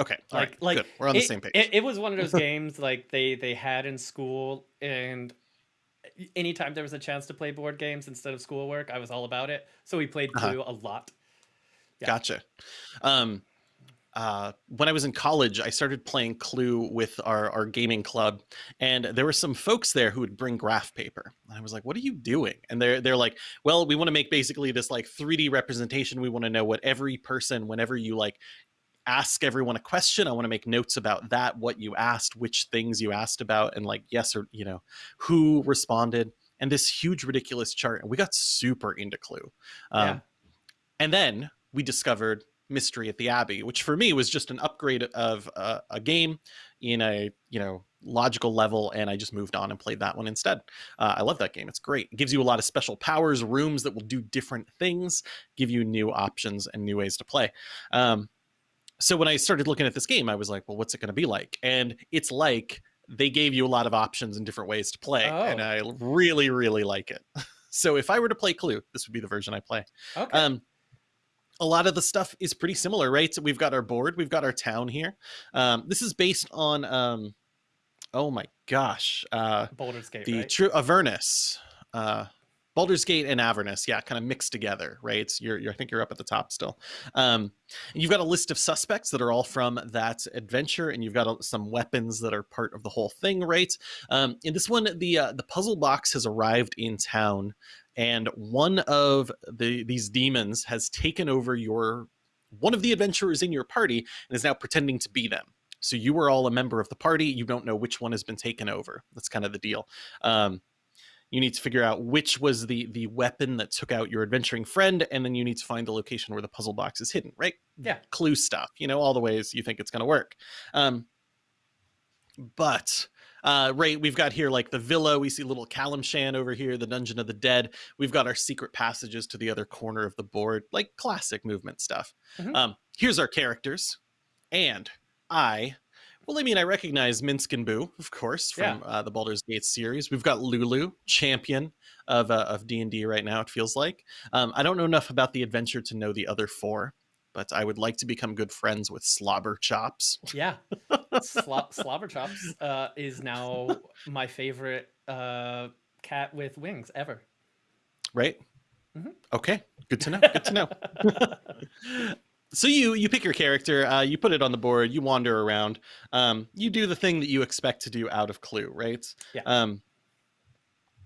Okay. All Like, right. like Good. We're on the same page. It, it was one of those games like they they had in school, and anytime there was a chance to play board games instead of schoolwork, I was all about it. So we played Uh-huh. Clue a lot. Yeah. Gotcha. Um, uh, when I was in college, I started playing Clue with our, our gaming club, and there were some folks there who would bring graph paper. And I was like, "What are you doing?" And they're they're like, "Well, we want to make basically this like 3D representation. We want to know what every person, whenever you like ask everyone a question, I want to make notes about that, what you asked, which things you asked about, and like yes or you know who responded." And this huge ridiculous chart, and we got super into Clue. Um, Yeah. and then we discovered Mystery at the Abbey, which for me was just an upgrade of uh, a game in a you know logical level, and I just moved on and played that one instead. Uh, I love that game; it's great. It gives you a lot of special powers, rooms that will do different things, give you new options and new ways to play. Um, so when I started looking at this game, I was like, well, what's it going to be like? And it's like they gave you a lot of options and different ways to play, and Oh. I really, really like it. so if I were to play Clue, this would be the version I play. Okay. Um, a lot of the stuff is pretty similar, right? So we've got our board, we've got our town here. Um, this is based on, um, oh my gosh, uh, Baldur's Gate, the right? true Avernus. Uh, Baldur's Gate and Avernus, yeah, kind of mixed together, right? You're, you're, I think you're up at the top still. Um, you've got a list of suspects that are all from that adventure, and you've got a, some weapons that are part of the whole thing, right? Um, in this one, the uh, the puzzle box has arrived in town, and one of the these demons has taken over your one of the adventurers in your party and is now pretending to be them. So you are all a member of the party. You don't know which one has been taken over. That's kind of the deal. Um, you need to figure out which was the the weapon that took out your adventuring friend and then you need to find the location where the puzzle box is hidden right? Yeah. Clue stuff you know all the ways you think it's going to work. Um but uh right we've got here like the villa. We see little Calimshan over here the dungeon of the dead. We've got our secret passages to the other corner of the board like classic movement stuff. Mhm. um here's our characters and i well, I mean, I recognize Minsk and Boo, of course, from uh, the Baldur's Gate series. We've got Lulu, champion of uh, of D and D right now. It feels like. Um, I don't know enough about the adventure to know the other four, but I would like to become good friends with Slobber Chops. Yeah, Slo- Slobber Chops uh, is now my favorite uh, cat with wings ever. Right? Mhm. Okay, good to know. Good to know. so you you pick your character, uh, you put it on the board, you wander around, um, you do the thing that you expect to do out of Clue, right? Yeah. Um,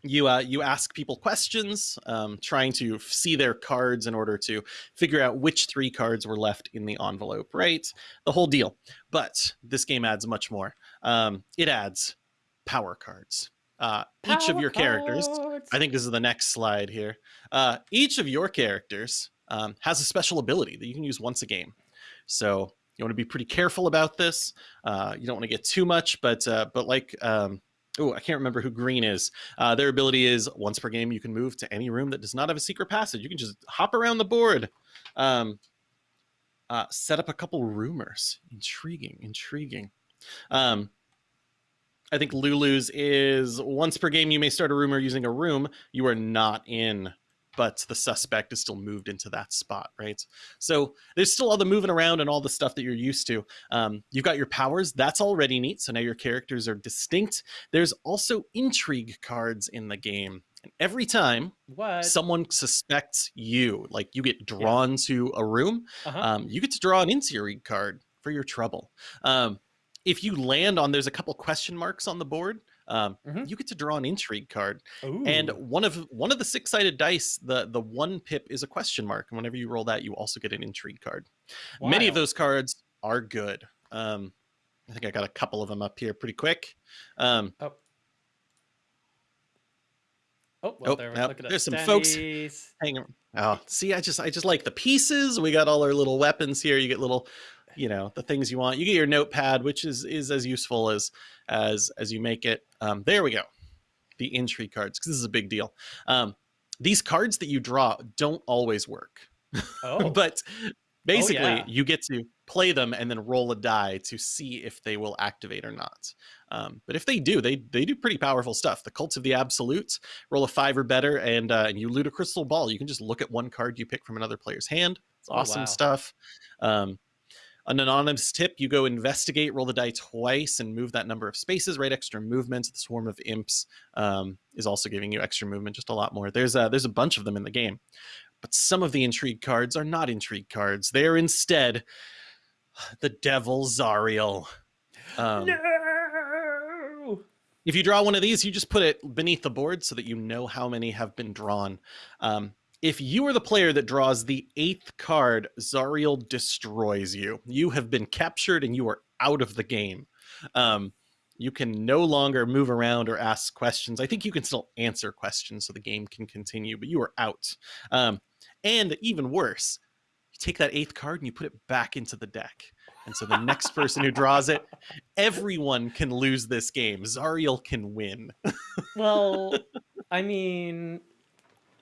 you uh, you ask people questions, um, trying to see their cards in order to figure out which three cards were left in the envelope, right? The whole deal. But this game adds much more. Um, it adds power cards. Uh, each of your characters. Cards. I think this is the next slide here. Uh, each of your characters um, has a special ability that you can use once a game. So you want to be pretty careful about this. Uh, you don't want to get too much, but uh, but like um, oh, I can't remember who Green is. Uh, their ability is once per game you can move to any room that does not have a secret passage. You can just hop around the board. Um, uh, set up a couple rumors. Intriguing, intriguing. Um, I think Lulu's is once per game you may start a rumor using a room you are not in, but the suspect is still moved into that spot, right? So there's still all the moving around and all the stuff that you're used to. Um, you've got your powers, that's already neat. So now your characters are distinct. There's also intrigue cards in the game. And every time What? someone suspects you, like you get drawn to a room, uh-huh. um, you get to draw an intrigue card for your trouble. Um, if you land on, there's a couple question marks on the board. Um, Mhm. You get to draw an intrigue card, Ooh. and one of one of the six sided dice, the the one pip is a question mark, and whenever you roll that, you also get an intrigue card. Many of those cards are good. Um, I think I got a couple of them up here pretty quick. Um, Oh. Oh, well, Oh, there, at there's some folks- Denny's. hang on. Oh, see, I just I just like the pieces. We got all our little weapons here. You get little, you know, the things you want. You get your notepad, which is is as useful as as as you make it. Um, there we go. The intrigue cards, because this is a big deal. Um, these cards that you draw don't always work, Oh, but basically yeah. you get to play them and then roll a die to see if they will activate or not. Um, but if they do, they they do pretty powerful stuff. The Cults of the Absolute roll a five or better, and uh, and you loot a crystal ball. You can just look at one card you pick from another player's hand. It's Oh, awesome wow. stuff. Um, an anonymous tip: you go investigate, roll the die twice, and move that number of spaces. Right, extra movement. The swarm of imps um, is also giving you extra movement, just a lot more. There's a, there's a bunch of them in the game, but some of the intrigue cards are not intrigue cards. They're instead the Devil Zariel. Um, no. if you draw one of these, you just put it beneath the board so that you know how many have been drawn. Um, if you are the player that draws the eighth card, Zariel destroys you. You have been captured and you are out of the game. Um, you can no longer move around or ask questions. I think you can still answer questions so the game can continue, but you are out. Um, and even worse, you take that eighth card and you put it back into the deck. And so the next person who draws it, everyone can lose this game. Zariel can win. Well, I mean,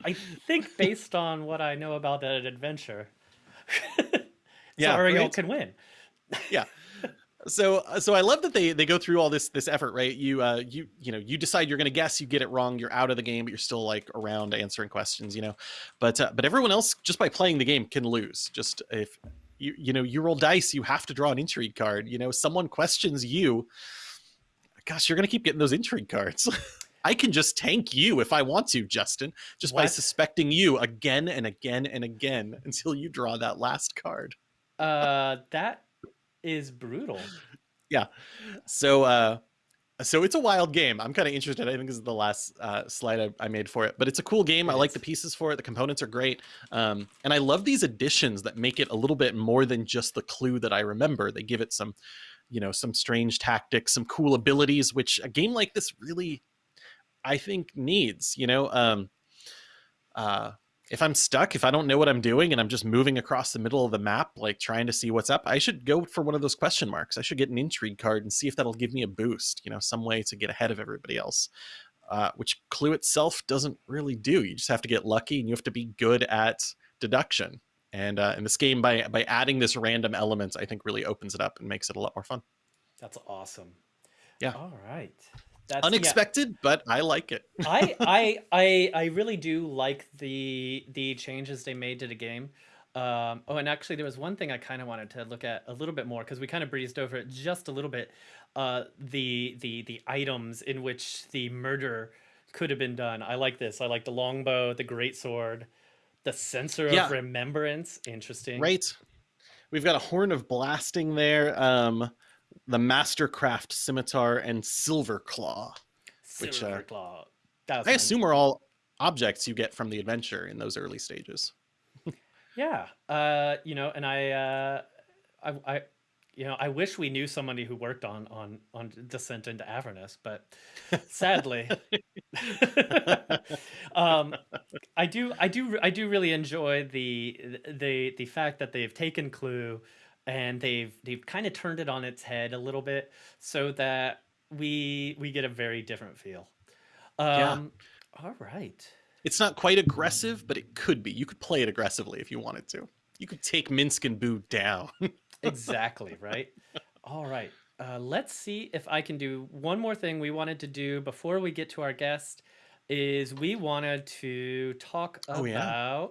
I think based on what I know about that adventure, Yeah, Zariel right? can win. Yeah. So so i love that they they go through all this this effort right? You uh you you know you decide you're gonna guess you get it wrong you're out of the game but you're still like around answering questions you know? But uh, but everyone else just by playing the game can lose. Just if you you know you roll dice you have to draw an intrigue card you know? Someone questions you. Gosh you're gonna keep getting those intrigue cards I can just tank you if I want to, Justin, just by suspecting you again and again and again until you draw that last card. Uh, that is brutal. Yeah. So, uh, so it's a wild game. I'm kind of interested. I think this is the last uh, slide I, I made for it, but it's a cool game. I like the pieces for it. The components are great, um, and I love these additions that make it a little bit more than just the clue that I remember. They give it some, you know, some strange tactics, some cool abilities, which a game like this really, I think, needs. You know, um, uh, if I'm stuck, if I don't know what I'm doing and I'm just moving across the middle of the map, like trying to see what's up, I should go for one of those question marks. I should get an intrigue card and see if that'll give me a boost, you know, some way to get ahead of everybody else. Uh, which Clue itself doesn't really do. You just have to get lucky and you have to be good at deduction. And uh, in this game, by by adding this random element, I think really opens it up and makes it a lot more fun. That's awesome. Yeah. All right. That's yeah. Unexpected, but I like it. I I I I really do like the the changes they made to the game. Um, oh, and actually, there was one thing I kind of wanted to look at a little bit more because we kind of breezed over it just a little bit. Uh, the the the items in which the murder could have been done. I like this. I like the longbow, the great sword, the censer Yeah. of remembrance. Interesting. Right. We've got a horn of blasting there. Um, the Mastercraft scimitar and silver claw. which, uh, claw. I assume are all objects you get from the adventure in those early stages. Yeah. Uh, you know, and I, uh, I, I, you know, I wish we knew somebody who worked on on on Descent into Avernus, but sadly, um, I do, I do, I do really enjoy the the the fact that they've taken Clue and they've they've kind of turned it on its head a little bit so that we we get a very different feel. Yeah. Um, All right. It's not quite aggressive, but it could be. You could play it aggressively if you wanted to. You could take Minsk and Boo down. exactly right all right uh, let's see if i can do one more thing we wanted to do before we get to our guest is we wanted to talk Oh, yeah.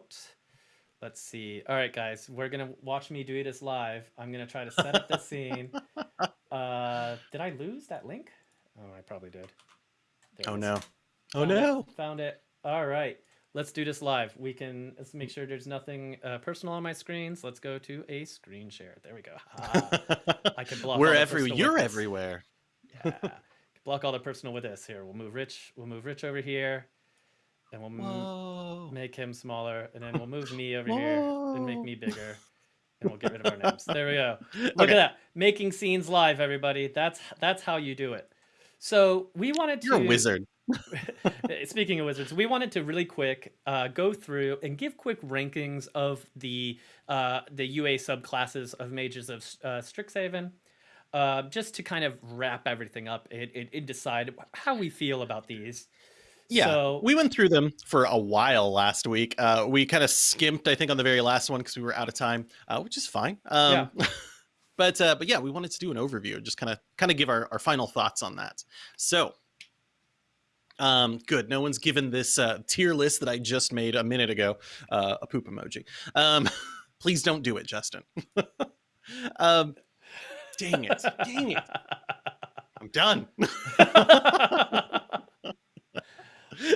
Let's see all right guys we're gonna watch me do this live i'm gonna try to set up the scene uh did i lose that link oh i probably did There oh no. Oh Found it. no. Found it. All right. Let's do this live. We can let's make sure there's nothing uh, personal on my screens. Let's go to a screen share. There we go. Ah, I can block. We're all the every you're everywhere. Yeah. block all the personal with this. Here, we'll move Rich. We'll move Rich over here, and we'll Whoa. make him smaller, and then we'll move me over here and make me bigger, and we'll get rid of our names. There we go. Look Okay. at that, making scenes live, everybody. That's that's how you do it. So we wanted to. You're a wizard. Speaking of wizards, we wanted to really quick uh, go through and give quick rankings of the uh, the UA subclasses of mages of uh, Strixhaven, uh, just to kind of wrap everything up and, and, and decide how we feel about these. Yeah, So- we went through them for a while last week. Uh, we kind of skimped, I think, on the very last one because we were out of time, uh, which is fine. Um, but uh, but yeah, we wanted to do an overview, just kind of kind of give our, our final thoughts on that. So, um, good. No one's given this uh, tier list that I just made a minute ago uh, a poop emoji. Um, please don't do it, Justin. um, dang it! Dang it! I'm done.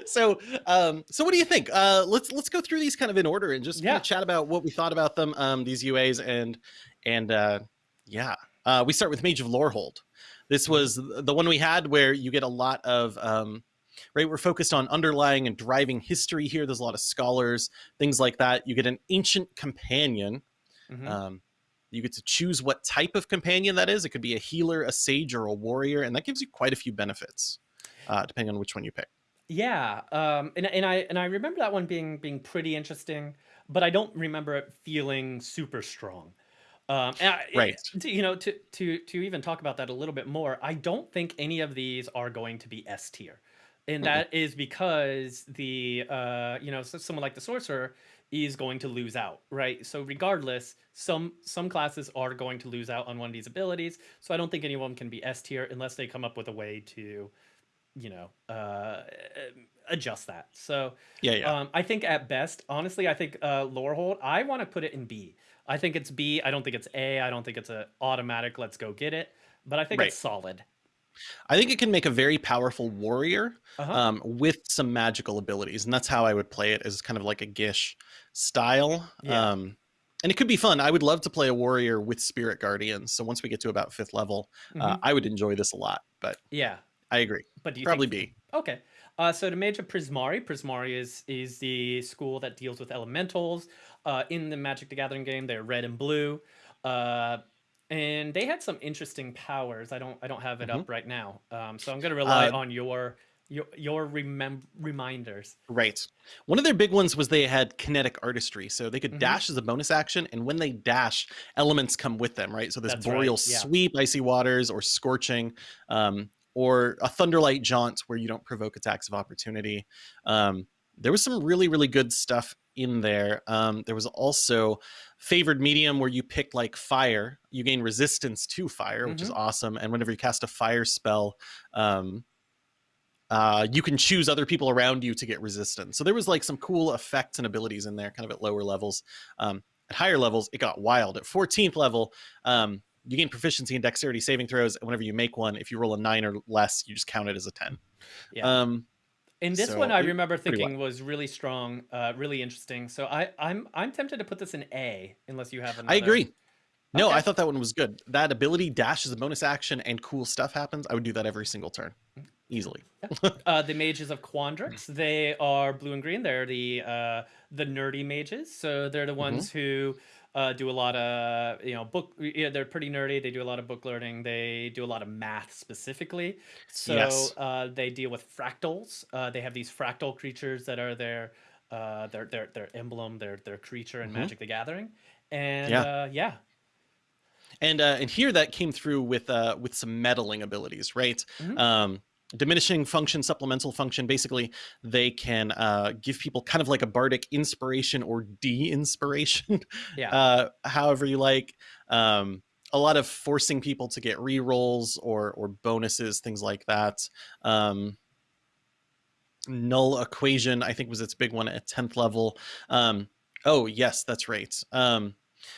So um so what do you think uh let's let's go through these kind of in order and just Yeah. kinda chat about what we thought about them um these uas and and uh yeah uh we start with mage of lorehold this was the one we had where you get a lot of um right we're focused on underlying and driving history here there's a lot of scholars things like that you get an ancient companion Mhm. um, you get to choose what type of companion that is. It could be a healer, a sage, or a warrior, and that gives you quite a few benefits, uh, depending on which one you pick. Yeah, um, and and I and I remember that one being being pretty interesting, but I don't remember it feeling super strong. Um, and I, Right. to- you know, to to to even talk about that a little bit more, I don't think any of these are going to be S tier, and Mm-mm. that is because the uh, you know, so someone like the sorcerer is going to lose out, right? So regardless, some some classes are going to lose out on one of these abilities. So I don't think anyone can be S tier unless they come up with a way to, you know, uh, adjust that. So Yeah, yeah, um, I think at best, honestly, I think uh, Lorehold. I want to put it in B. I think it's B. I don't think it's A. I don't think it's a automatic. Let's go get it. But I think Right. it's solid. I think it can make a very powerful warrior Uh-huh. um, with some magical abilities, and that's how I would play it as kind of like a Gish style. Yeah. Um, and it could be fun. I would love to play a warrior with Spirit Guardians. So once we get to about fifth level, uh, Mhm. I would enjoy this a lot. But Yeah. I agree, But do you probably think B. Okay. Uh, so the Major Prismari, Prismari is is the school that deals with elementals. Uh, in the Magic the Gathering game, they're red and blue, uh, and they had some interesting powers. I don't I don't have it hmm up right now, um, so I'm gonna rely Uh, on your your your remem- reminders. right. One of their big ones was they had kinetic artistry, so they could hmm dash as a bonus action, and when they dash, elements come with them. Right. So this That's right. boreal Yeah. sweep, icy waters, or scorching. Um, or a thunderlight jaunt where you don't provoke attacks of opportunity. Um, there was some really, really good stuff in there. Um, there was also favored medium where you pick like fire, you gain resistance to fire, which is hmm awesome. And whenever you cast a fire spell, um, uh, you can choose other people around you to get resistance. So there was like some cool effects and abilities in there, kind of at lower levels. Um, at higher levels, it got wild. At 14th level, um, you gain proficiency in dexterity saving throws. And whenever you make one, if you roll a nine or less, you just count it as a 10. Yeah. Um, And this one I remember thinking was really strong, uh, really interesting. So I I'm I'm tempted to put this in A unless you have I agree. No, I thought that one was good. That ability dash is a bonus action and cool stuff happens. I would do that every single turn easily. Yeah. Uh, the mages of Quandrix, they are blue and green. They're the uh, the nerdy mages. So they're the hmm ones who uh, do a lot of you know book. Yeah, they're pretty nerdy. They do a lot of book learning. They do a lot of math specifically. So Yes. uh, they deal with fractals. Uh, they have these fractal creatures that are their uh, their their their emblem, their their creature in hmm Magic the Gathering. And Yeah. uh, yeah, and uh, and here that came through with uh with some meddling abilities right hmm um diminishing function supplemental function basically they can uh give people kind of like a bardic inspiration or de-inspiration yeah, uh however you like. Um a lot of forcing people to get re-rolls or or bonuses things like that. Um null equation i think was its big one at 10th level. Um oh yes that's right. Um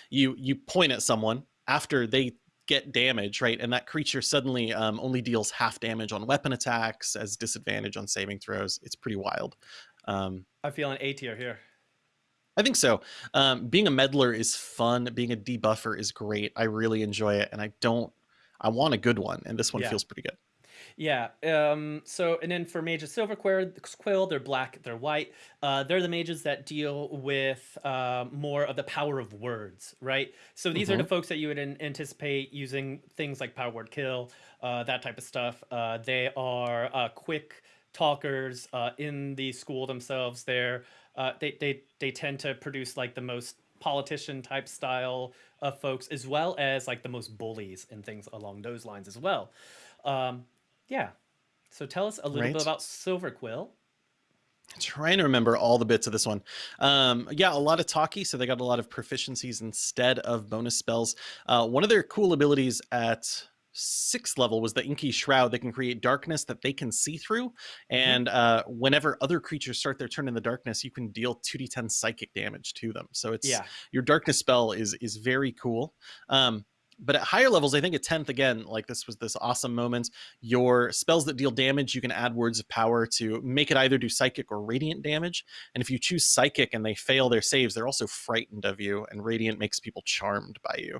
you you point at someone after they get damage right? And that creature suddenly um, only deals half damage on weapon attacks as disadvantage on saving throws. It's pretty wild. Um, I feel an A tier here. i think so. Um, being a meddler is fun. Being a debuffer is great. I really enjoy it and i don't i want a good one and this one Yeah. feels pretty good Yeah. Um, so, and then for mages silver quill, they're black, they're white. Uh, they're the mages that deal with uh, more of the power of words, right? So these are the hmm folks that you would an- anticipate using things like power word kill, uh, that type of stuff. Uh, they are uh, quick talkers uh, in the school themselves. They're uh, they they they tend to produce like the most politician type style of folks, as well as like the most bullies and things along those lines as well. Um, yeah. So tell us a little bit about Silver Quill. trying to remember all the bits of this one. Um, yeah, a lot of talkie, so they got a lot of proficiencies instead of bonus spells. Uh, one of their cool abilities at sixth level was the Inky Shroud. They can create darkness that they can see through, hmm and uh, whenever other creatures start their turn in the darkness, you can deal two d10 psychic damage to them. So it's Yeah. your darkness spell is is very cool. Um, but at higher levels, I think at 10th again, like this was this awesome moment. Your spells that deal damage, you can add words of power to make it either do psychic or radiant damage. And if you choose psychic and they fail their saves, they're also frightened of you, and radiant makes people charmed by you.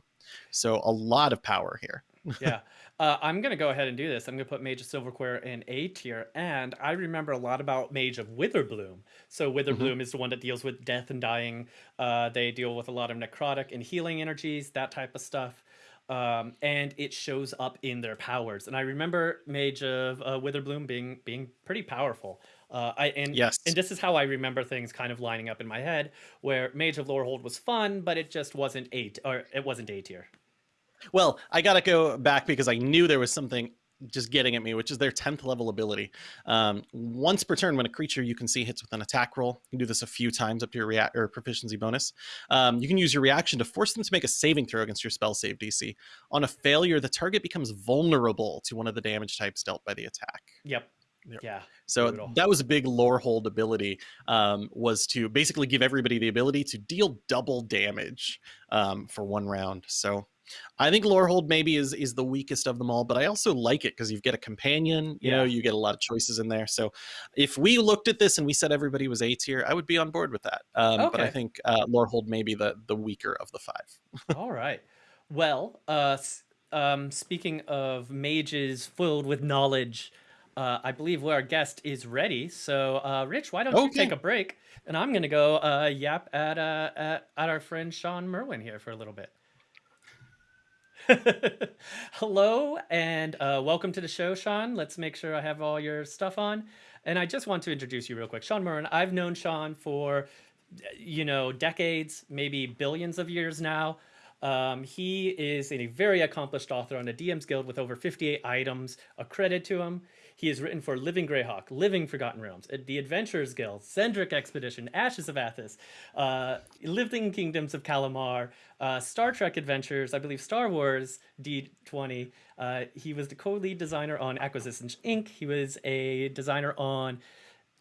So a lot of power here. Yeah. Uh, I'm going to go ahead and do this. I'm going to put Mage of Silverquill in A tier. And I remember a lot about Mage of Witherbloom. So hmm Witherbloom is the one that deals with death and dying. Uh, they deal with a lot of necrotic and healing energies, that type of stuff. Um, and it shows up in their powers. And I remember Mage of uh, Witherbloom being being pretty powerful. Uh, I and Yes. and this is how I remember things kind of lining up in my head. Where Mage of Lorehold was fun, but it just wasn't eight or it wasn't A tier. Well, I got to go back because I knew there was something just getting at me, which is their 10th level ability. Um, once per turn, when a creature you can see hits with an attack roll, you can do this a few times up to your react or proficiency bonus. Um, you can use your reaction to force them to make a saving throw against your spell save DC. On a failure, the target becomes vulnerable to one of the damage types dealt by the attack. Yep. Yeah. So Brutal. that was a big Lorehold ability, um, was to basically give everybody the ability to deal double damage um, for one round. So I think Lorehold maybe is is the weakest of them all, but I also like it because you get a companion. You Yeah. know, you get a lot of choices in there. So if we looked at this and we said everybody was A tier, I would be on board with that. Um, But I think uh, Lorehold may be the the weaker of the five. All right. Well, uh, um, speaking of mages filled with knowledge, uh, I believe our guest is ready. So, uh, Rich, why don't you take a break, and I'm gonna go uh, yap at, uh, at at our friend Shawn Merwin here for a little bit. Hello and uh, welcome to the show, Shawn. Let's make sure I have all your stuff on. And I just want to introduce you real quick. Shawn Merwin, I've known Shawn for, you know, decades, maybe billions of years now. Um, he is a very accomplished author on the DM's Guild with over 58 items. A credit to him. He has written for Living Greyhawk, Living Forgotten Realms, The Adventurers Guild, Xendrik Expedition, Ashes of Athas, uh, Living Kingdoms of Kalamar, uh, Star Trek Adventures, I believe Star Wars D20. Uh, he was the co-lead designer on Acquisitions Inc. He was a designer on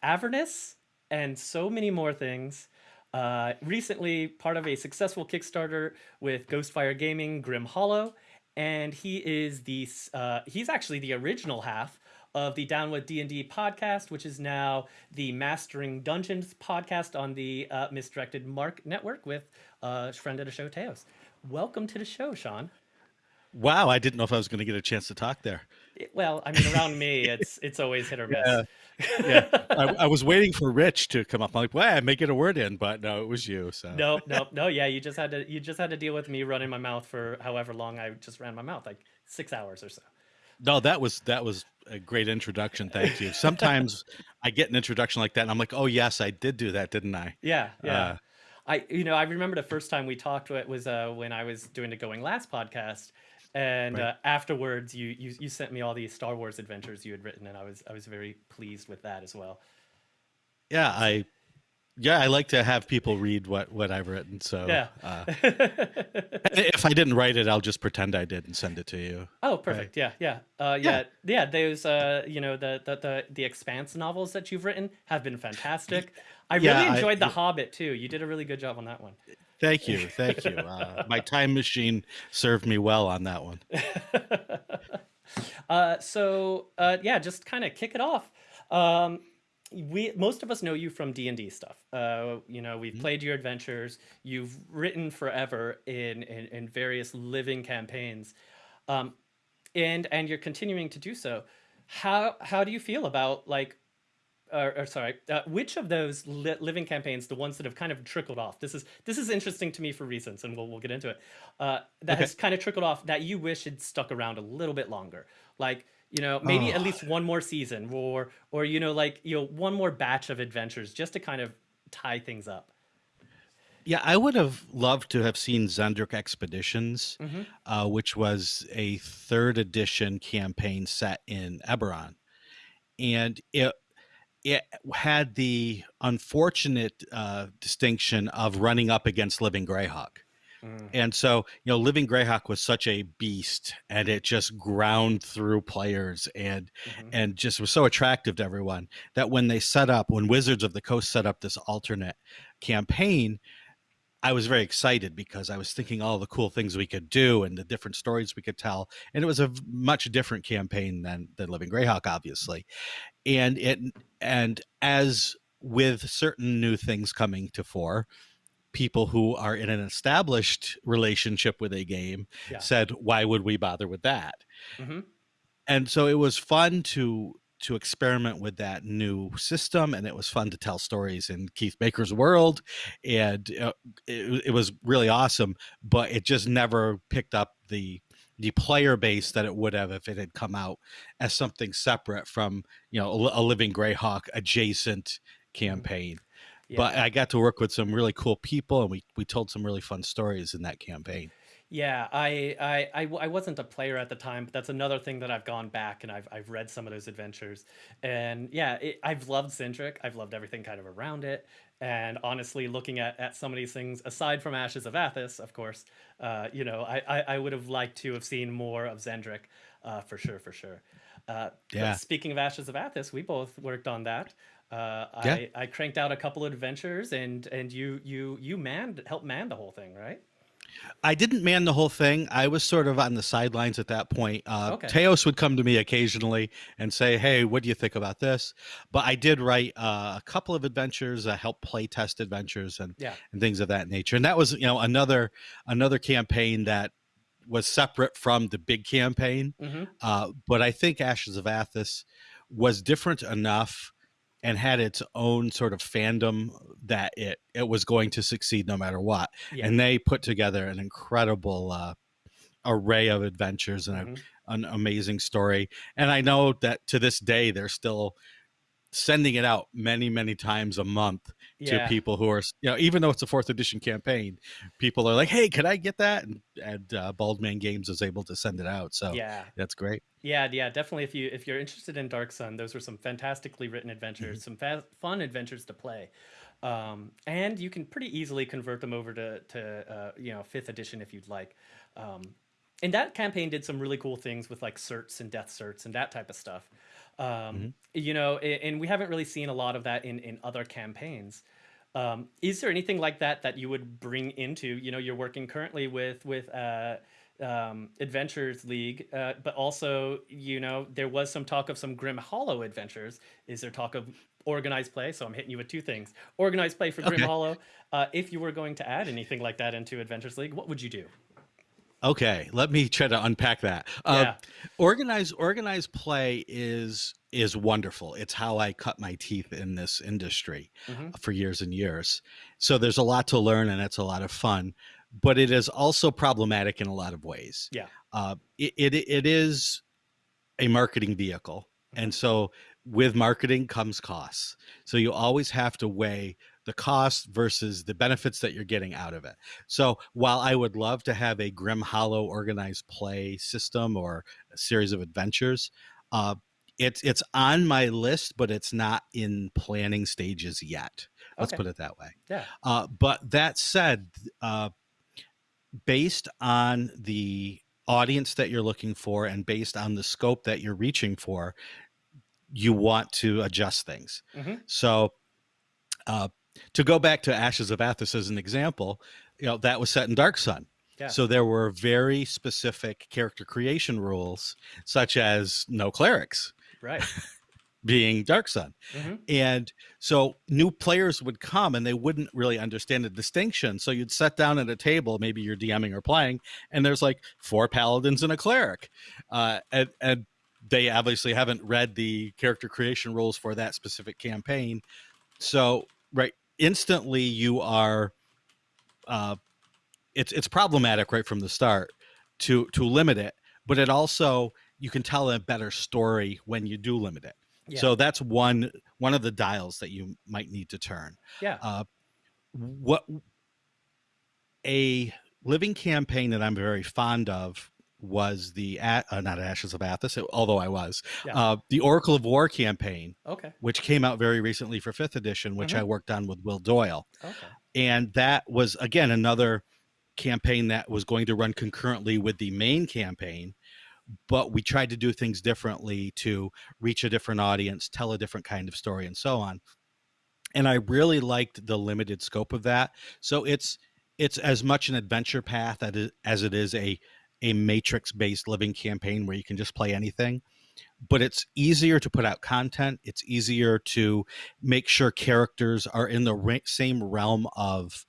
Avernus and so many more things. Uh, recently, part of a successful Kickstarter with Ghostfire Gaming, Grim Hollow, and he is the uh, he's actually the original half of the Down with D and D podcast, which is now the Mastering Dungeons podcast on the uh, Misdirected Mark Network with uh, friend of the show Teos. Welcome to the show, Shawn. Wow, I didn't know if I was going to get a chance to talk there. Well, I mean, around me, it's it's always hit or miss. Yeah. Yeah, I, I was waiting for Rich to come up. I'm like, well, I may get a word in, but no, it was you. So no, no, no. Yeah, you just had to you just had to deal with me running my mouth for however long I just ran my mouth, like six hours or so. No, that was that was a great introduction. Thank you. Sometimes I get an introduction like that, and I'm like, oh yes, I did do that, didn't I? Yeah, yeah. Uh, I you know I remember the first time we talked it was uh, when I was doing the Going Last podcast, and Right. uh, afterwards you, you you sent me all these Star Wars adventures you had written, and I was I was very pleased with that as well. Yeah, I yeah, I like to have people read what what I've written. So Yeah. uh, if I didn't write it, I'll just pretend I did and send it to you. Oh, perfect. Yeah, yeah, uh, yeah, yeah. Those, uh, you know, the, the the the Expanse novels that you've written have been fantastic. I Yeah, really I- enjoyed The Hobbit too. You did a really good job on that one. Thank you, thank you. Uh, my time machine served me well on that one. uh, so uh, yeah, just kind of kick it off. Um, we most of us know you from D and D stuff. Uh, you know, we've played your adventures. You've written forever in in, in various living campaigns, um, and and you're continuing to do so. How how do you feel about like or, or sorry, uh, which of those li- living campaigns, the ones that have kind of trickled off? This is this is interesting to me for reasons, and we'll we'll get into it. Uh, that Okay. has kind of trickled off that you wish had stuck around a little bit longer, like you know maybe at Oh. least one more season, or or you know like you know one more batch of adventures, just to kind of tie things up. Yeah, I would have loved to have seen Xendrik Expeditions, Mhm. uh, which was a third edition campaign set in Eberron, and it it had the unfortunate uh, distinction of running up against Living Greyhawk. Mm. And so, you know, Living Greyhawk was such a beast and it just ground through players and Mhm. and just was so attractive to everyone that when they set up when Wizards of the Coast set up this alternate campaign, I was very excited because I was thinking all the cool things we could do and the different stories we could tell. And it was a much different campaign than than Living Greyhawk, obviously. And it and as with certain new things coming to fore, people who are in an established relationship with a game Yeah. said, "Why would we bother with that?" Mhm. and so it was fun to to experiment with that new system and it was fun to tell stories in keith baker's world and uh, it, it was really awesome but it just never picked up the the player base that it would have if it had come out as something separate from you know a, a living greyhawk adjacent campaign Yeah. but i got to work with some really cool people and we we told some really fun stories in that campaign Yeah, I I I wasn't a player at the time, but that's another thing that I've gone back and I've, I've read some of those adventures. And yeah, it, I've loved Xendrik. I've loved everything kind of around it. And honestly, looking at, at some of these things, aside from Ashes of Athas, of course, uh, you know, I, I, I would have liked to have seen more of Xendrik uh, for sure, for sure. Uh, Yeah. speaking of Ashes of Athas, we both worked on that. Uh, Yeah. I, I cranked out a couple of adventures, and and you you you manned helped man the whole thing, right? I didn't man the whole thing. I was sort of on the sidelines at that point. Uh, Okay. Teos would come to me occasionally and say, "Hey, what do you think about this?" But I did write uh, a couple of adventures, uh, help play test adventures, and Yeah. and things of that nature. And that was, you know, another another campaign that was separate from the big campaign. hmm Uh, but I think Ashes of Athos was different enough and had its own sort of fandom that it it was going to succeed no matter what. Yeah. And they put together an incredible uh, array of adventures and a, Mhm. an amazing story. And I know that to this day they're still sending it out many many times a month Yeah. to people who are you know even though it's a fourth edition campaign people are like hey could i get that and, and uh, baldman games is able to send it out so Yeah. that's great Yeah, yeah, definitely. If you if you're interested in Dark Sun, those were some fantastically written adventures, Mm-hmm. some fa- fun adventures to play, um, and you can pretty easily convert them over to to uh, you know fifth edition if you'd like. Um, and that campaign did some really cool things with like certs and death certs and that type of stuff. Um, Mm-hmm. You know, and we haven't really seen a lot of that in in other campaigns. Um, is there anything like that that you would bring into? You know, you're working currently with with uh, um, Adventures League, uh, but also, you know, there was some talk of some Grim Hollow adventures. Is there talk of organized play? So I'm hitting you with two things: organized play for Grim Okay. Hollow. Uh, if you were going to add anything like that into Adventures League, what would you do? Okay, let me try to unpack that. Uh, Yeah. Organized organized play is is wonderful. It's how I cut my teeth in this industry Mhm. for years and years. So there's a lot to learn, and it's a lot of fun. But it is also problematic in a lot of ways. Yeah. Uh, it, it it is a marketing vehicle, and so with marketing comes costs. So you always have to weigh the cost versus the benefits that you're getting out of it. So while I would love to have a Grim Hollow organized play system or a series of adventures, uh, it's it's on my list, but it's not in planning stages yet. Let's Okay. put it that way. Yeah. Uh, but that said, uh, based on the audience that you're looking for and based on the scope that you're reaching for, you want to adjust things. Mhm. So, uh, to go back to Ashes of Athas as an example, you know that was set in Dark Sun. Yeah. So there were very specific character creation rules, such as no clerics Right. being Dark Sun. hmm And so new players would come and they wouldn't really understand the distinction. So you'd sit down at a table, maybe you're DMing or playing, and there's like four paladins and a cleric. Uh, and, and they obviously haven't read the character creation rules for that specific campaign. So, right, instantly you are, uh, it's, it's problematic right from the start to, to limit it, but it also, you can tell a better story when you do limit it. Yeah. So that's one one of the dials that you might need to turn. Yeah. Uh, what a living campaign that I'm very fond of was the uh, not Ashes of Athas, although I was Yeah. uh, the Oracle of War campaign, Okay. which came out very recently for fifth edition, which Mhm. I worked on with Will Doyle, Okay. and that was again another campaign that was going to run concurrently with the main campaign but we tried to do things differently to reach a different audience tell a different kind of story and so on and i really liked the limited scope of that so it's it's as much an adventure path as it is a a matrix based living campaign where you can just play anything but it's easier to put out content it's easier to make sure characters are in the ra- same realm of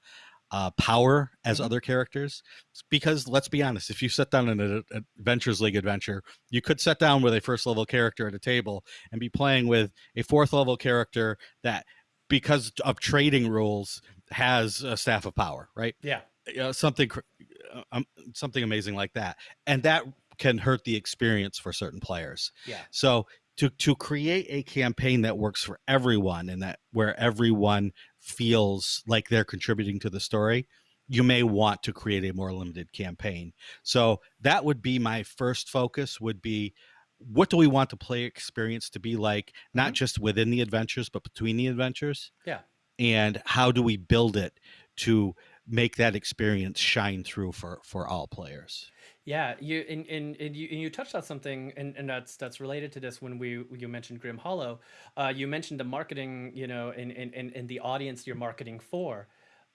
uh, power as Mhm. other characters because let's be honest if you sit down in an adventures league adventure you could sit down with a first level character at a table and be playing with a fourth level character that because of trading rules has a staff of power right Yeah. you know, something cr- uh, um, something amazing like that and that can hurt the experience for certain players Yeah. so to to create a campaign that works for everyone and that where everyone feels like they're contributing to the story, you may want to create a more limited campaign. So that would be my first focus would be what do we want the play experience to be like not Mhm. just within the adventures but between the adventures? Yeah. And how do we build it to make that experience shine through for for all players? Yeah, you and, and, and you and you touched on something, and, and that's that's related to this when we you mentioned Grim Hollow. Uh, you mentioned the marketing, you know, and, and, and the audience you're marketing for.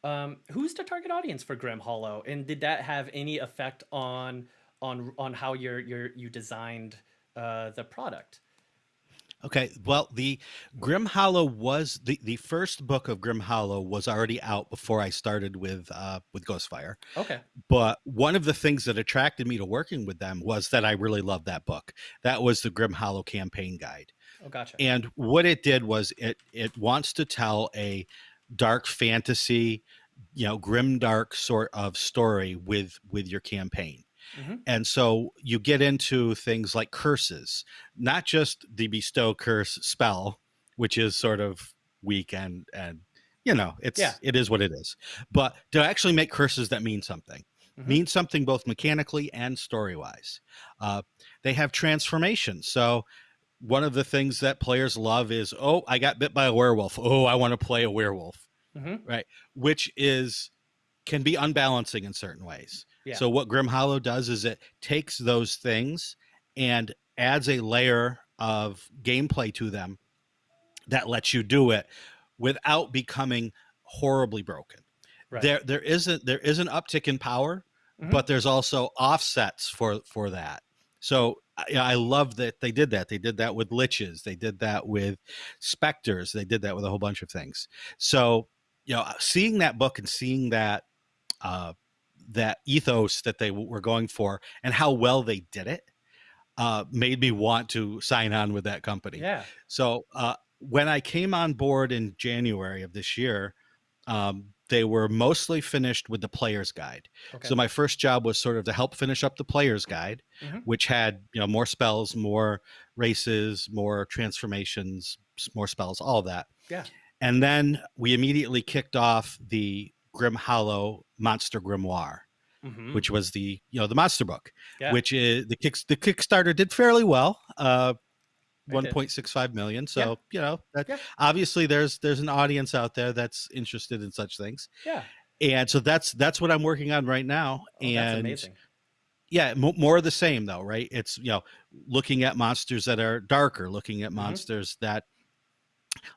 Um, who's the target audience for Grim Hollow, and did that have any effect on on on how you're you're you designed uh, the product? Okay, well, the Grim Hollow was the the first book of Grim Hollow was already out before I started with uh with Ghostfire. Okay. But one of the things that attracted me to working with them was that I really loved that book. That was the Grim Hollow campaign guide. Oh, gotcha. And what it did was it it wants to tell a dark fantasy, you know, grim dark sort of story with with your campaign. Hmm And so you get into things like curses, not just the bestow curse spell, which is sort of weak and and you know, it's Yeah. it is what it is. But to actually make curses that mean something, Mhm. mean something both mechanically and story wise. Uh, they have transformations. So one of the things that players love is, oh, I got bit by a werewolf. Oh, I want to play a werewolf, hmm right? Which is can be unbalancing in certain ways. Yeah. So what Grim Hollow does is it takes those things and adds a layer of gameplay to them that lets you do it without becoming horribly broken. Right. There there isn't there is an uptick in power, Mhm. but there's also offsets for for that. So I, I love that they did that. They did that with liches. They did that with specters. They did that with a whole bunch of things. So you know, seeing that book and seeing that uh, that ethos that they were going for and how well they did it uh, made me want to sign on with that company. Yeah. So uh, when I came on board in January of this year, um, they were mostly finished with the player's guide. Okay. So my first job was sort of to help finish up the player's guide, Mhm. which had you know more spells, more races, more transformations, more spells, all that. Yeah. And then we immediately kicked off the Grim Hollow Monster Grimoire, Mhm. which was the you know the monster book, Yeah. which is the kick the Kickstarter did fairly well. Uh, one point six five million. one did. point six five million. So you know that Yeah. obviously there's there's an audience out there that's interested in such things, Yeah. and so that's that's what I'm working on right now. Oh, that's and amazing. yeah, mo more of the same though, right? It's you know looking at monsters that are darker, looking at Mhm. monsters that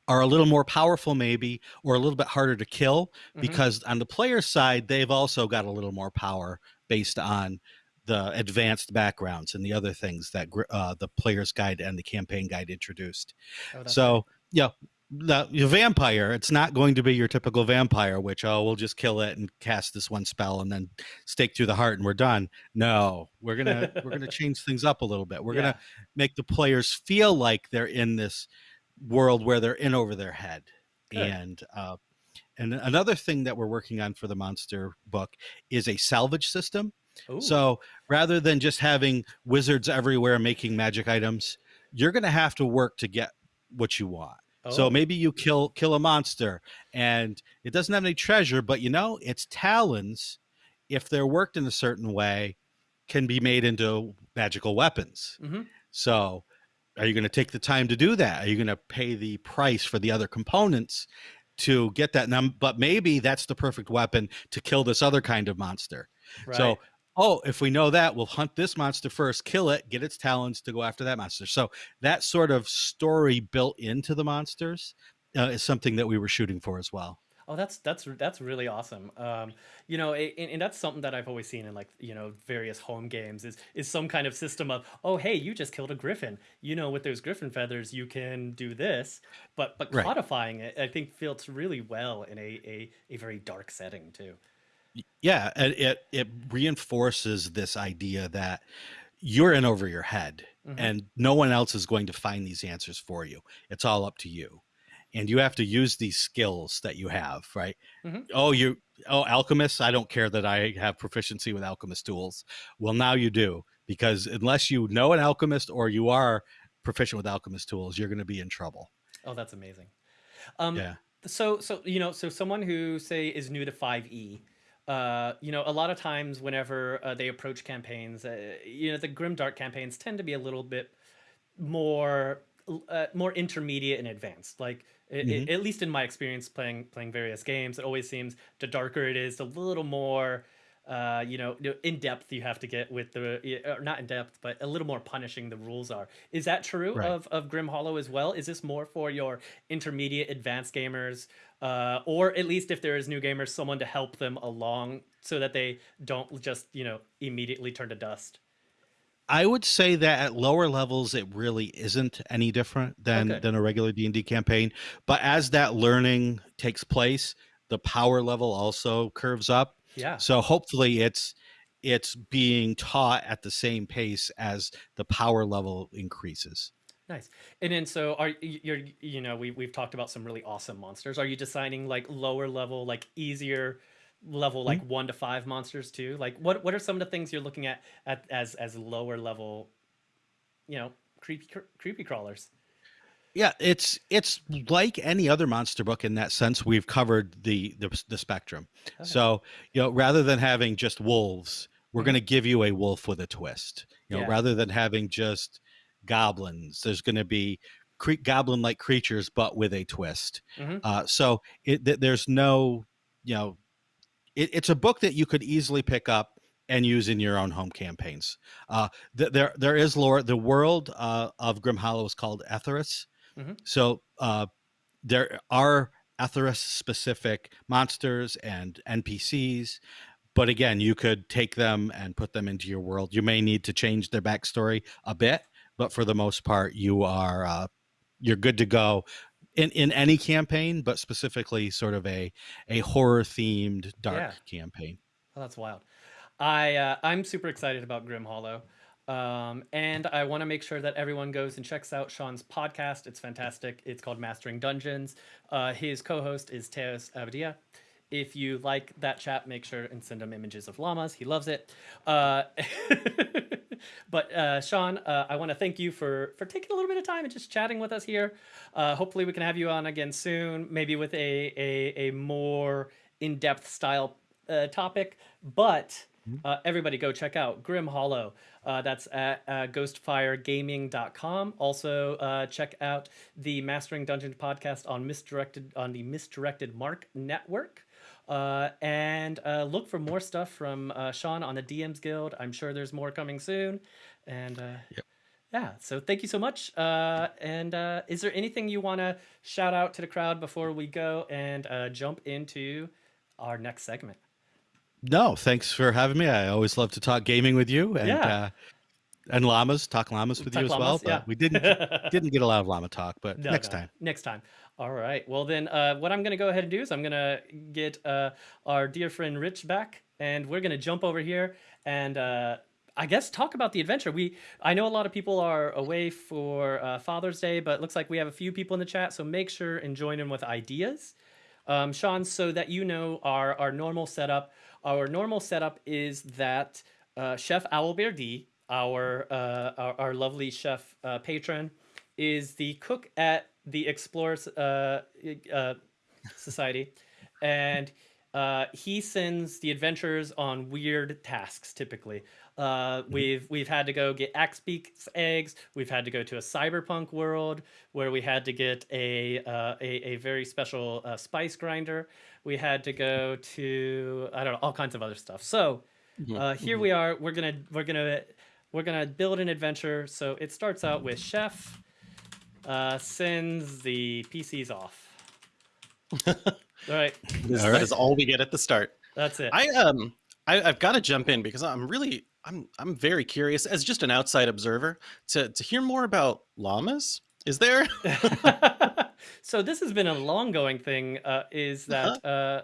are a little more powerful maybe or a little bit harder to kill Mhm. because on the player side they've also got a little more power based on the advanced backgrounds and the other things that uh, the player's guide and the campaign guide introduced Oh, so yeah the your vampire it's not going to be your typical vampire which oh we'll just kill it and cast this one spell and then stake through the heart and we're done no we're gonna we're gonna change things up a little bit we're Yeah. gonna make the players feel like they're in this world where they're in over their head Good. and uh and another thing that we're working on for the monster book is a salvage system Ooh. so rather than just having wizards everywhere making magic items you're going to have to work to get what you want so Oh. maybe you kill kill a monster and it doesn't have any treasure but you know its talons if they're worked in a certain way can be made into magical weapons Mhm. so are you going to take the time to do that are you going to pay the price for the other components to get that num but maybe that's the perfect weapon to kill this other kind of monster Right. so, oh, if we know that, we'll hunt this monster first, kill it, get its talons to go after that monster. So that sort of story built into the monsters uh, is something that we were shooting for as well. Oh, that's that's that's really awesome. Um, you know, and, and that's something that I've always seen in like you know various home games is is some kind of system of oh hey you just killed a griffin. You know with those griffin feathers you can do this, but but Right. codifying it I think fits really well in a a, a very dark setting too. Yeah, and it it reinforces this idea that you're in over your head Mhm. and no one else is going to find these answers for you. It's all up to you. And you have to use these skills that you have, right? Mhm. Oh, you oh alchemists, I don't care that I have proficiency with alchemist tools. Well, now you do because unless you know an alchemist or you are proficient with alchemist tools, you're going to be in trouble. Oh, that's amazing. Um, Yeah. So, so you know, so someone who say is new to Five E, uh, you know, a lot of times whenever uh, they approach campaigns, uh, you know, the grim dark campaigns tend to be a little bit more uh, more intermediate and advanced. Like i- Mhm. at least in my experience playing playing various games, it always seems the darker it is, the little more uh, you know, in depth you have to get with the or not in depth, but a little more punishing the rules are. Is that true Right. of of Grim Hollow as well? Is this more for your intermediate, advanced gamers, uh, or at least if there is new gamers, someone to help them along so that they don't just you know immediately turn to dust? I would say that at lower levels, it really isn't any different than Okay. than a regular D and D campaign. But as that learning takes place, the power level also curves up. Yeah. So hopefully, it's it's being taught at the same pace as the power level increases. Nice. And then so are you're you know we we've talked about some really awesome monsters. Are you designing like lower level like easier level like 1 to 5 monsters too? Like what what are some of the things you're looking at, at as as lower level you know creepy cr- creepy crawlers? Yeah, it's it's like any other monster book in that sense. We've covered the the, the spectrum. Okay. So you know, rather than having just wolves, we're Mhm. going to give you a wolf with a twist. You know, Yeah. rather than having just goblins, there's going to be cre- goblin-like creatures, but with a twist. Mhm. Uh, so it, th- there's no, you know, it, it's a book that you could easily pick up and use in your own home campaigns. Uh, th- there there is lore. The world uh, of Grim Hollow is called Etharis. Mhm. So uh, there are Etharis specific monsters and NPCs. But again, you could take them and put them into your world. You may need to change their backstory a bit, but for the most part, you are uh, you're good to go in in any campaign, but specifically sort of a a horror themed dark Yeah. campaign. Oh, that's wild. I uh, I'm super excited about Grim Hollow, um, and I want to make sure that everyone goes and checks out Shawn's podcast. It's fantastic. It's called Mastering Dungeons. Uh, his co-host is Teos Abadia. If you like that chat, make sure and send him images of llamas. He loves it. Uh, but uh, Shawn, uh, I want to thank you for for taking a little bit of time and just chatting with us here. Uh, hopefully, we can have you on again soon, maybe with a a, a more in depth style uh, topic. But uh, everybody go check out Grim Hollow. Uh, that's at uh, ghostfiregaming.com. Also, uh, check out the Mastering Dungeons podcast on misdirected on the Misdirected Mark Network. Uh, and uh, look for more stuff from uh, Shawn on the DMs Guild. I'm sure there's more coming soon. And uh, yeah, so thank you so much. Uh, and uh, is there anything you want to shout out to the crowd before we go and uh, jump into our next segment? No, thanks for having me. I always love to talk gaming with you and Yeah. uh, and llamas, talk llamas with Talk you as well. But yeah. we didn't didn't get a lot of llama talk, but No, next no, time. Next time. All right. Well, then, uh, what I'm going to go ahead and do is I'm going to get uh, our dear friend Rich back, and we're going to jump over here and uh, I guess talk about the adventure. We I know a lot of people are away for uh, Father's Day, but it looks like we have a few people in the chat, so make sure and join in with ideas. Um, Shawn, so that you know our our normal setup. Our normal setup is that uh, Chef Owlbear D, our, uh, our our lovely chef patron, is the cook at the Explorers uh, uh, Society, and uh, he sends the adventurers on weird tasks. Typically, uh, we've we've had to go get Axebeak's eggs. We've had to go to a cyberpunk world where we had to get a uh, a, a very special uh, spice grinder. We had to go to I don't know all kinds of other stuff. So uh, here we are. We're gonna we're gonna we're gonna build an adventure. So it starts out with chef uh, sends the PCs off. all right, This- All That right. is all we get at the start. that's it. I um I, I've got to jump in because I'm really I'm I'm very curious as just an outside observer to to hear more about llamas. Is there? so this has been a long going thing uh, is that uh,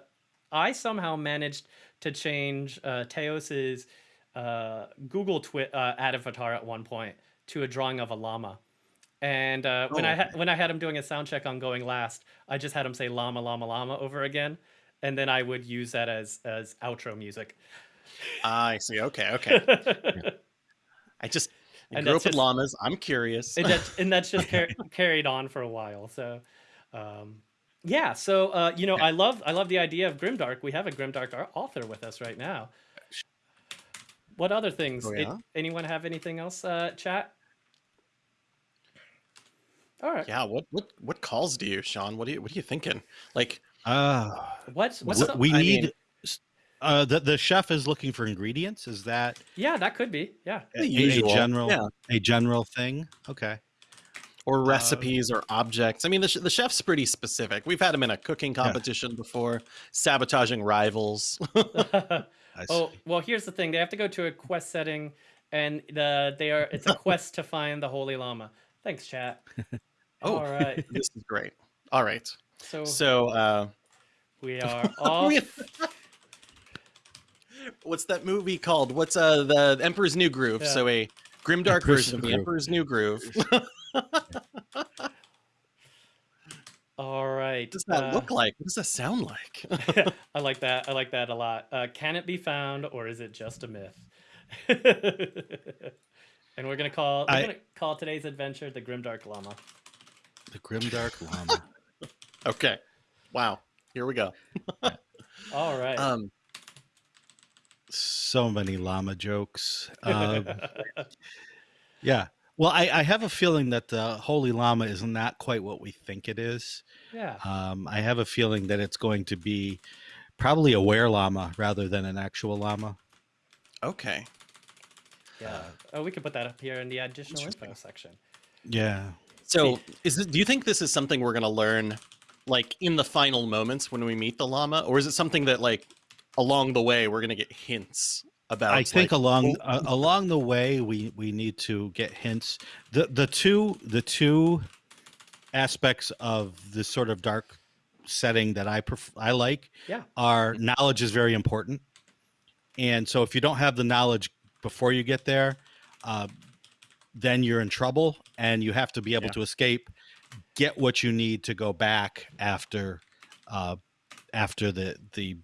i somehow managed to change uh, teos's uh, google twi- uh, avatar at one point to a drawing of a llama and uh, when Oh, i ha- when i had him doing a sound check on going last i just had him say llama llama llama over again and then i would use that as as outro music I see. Okay, okay. I just I And grew up with just- llamas. I'm curious. and that's and that's just car- carried on for a while. So, um, yeah. So uh, you know, I love I love the idea of Grimdark. We have a Grimdark au- author with us right now. What other things? Oh, yeah? anyone have anything else? Uh, chat. All right. yeah. What what what calls do you, Shawn? What are you what are you thinking? Like Uh, What's what's we, up? we I need mean- Uh, the the chef is looking for ingredients. Is that Yeah, that could be. Yeah. a, The a general yeah. a general thing? Okay. or Uh, recipes or objects. I mean, the, the chef's pretty specific. We've had him in a cooking competition before, sabotaging rivals. Oh, well, here's the thing. They have to go to a quest setting and the they are it's a quest to find the holy llama. Thanks, chat. Oh. All right. this is great. All right. So So, uh, we are off. what's that movie called? What's uh the Emperor's New Groove? Yeah. So a grimdark Emperor's version of the Emperor's New Groove. All right. What does that uh, look like? What does that sound like? I like that. I like that a lot. Uh, can it be found, or is it just a myth? and we're gonna call we're I- gonna call today's adventure the Grimdark Llama. The grimdark llama. okay. Wow. Here we go. All right. Um, so many llama jokes. Um, yeah. Well, I, I have a feeling that the holy llama is not quite what we think it is. yeah. Um, I have a feeling that it's going to be probably a were llama rather than an actual llama. okay. Yeah. Oh, we could put that up here in the additional info section. Yeah. So, is it, do you think this is something we're going to learn like in the final moments when we meet the llama or is it something that like along the way we're going to get hints about I think like, along uh, along the way we we need to get hints. The the two the two aspects of this sort of dark setting that I pref- I like Yeah. are knowledge is very important, and so if you don't have the knowledge before you get there, uh, then you're in trouble, and you have to be able Yeah. to escape, get what you need to go back after uh, after the the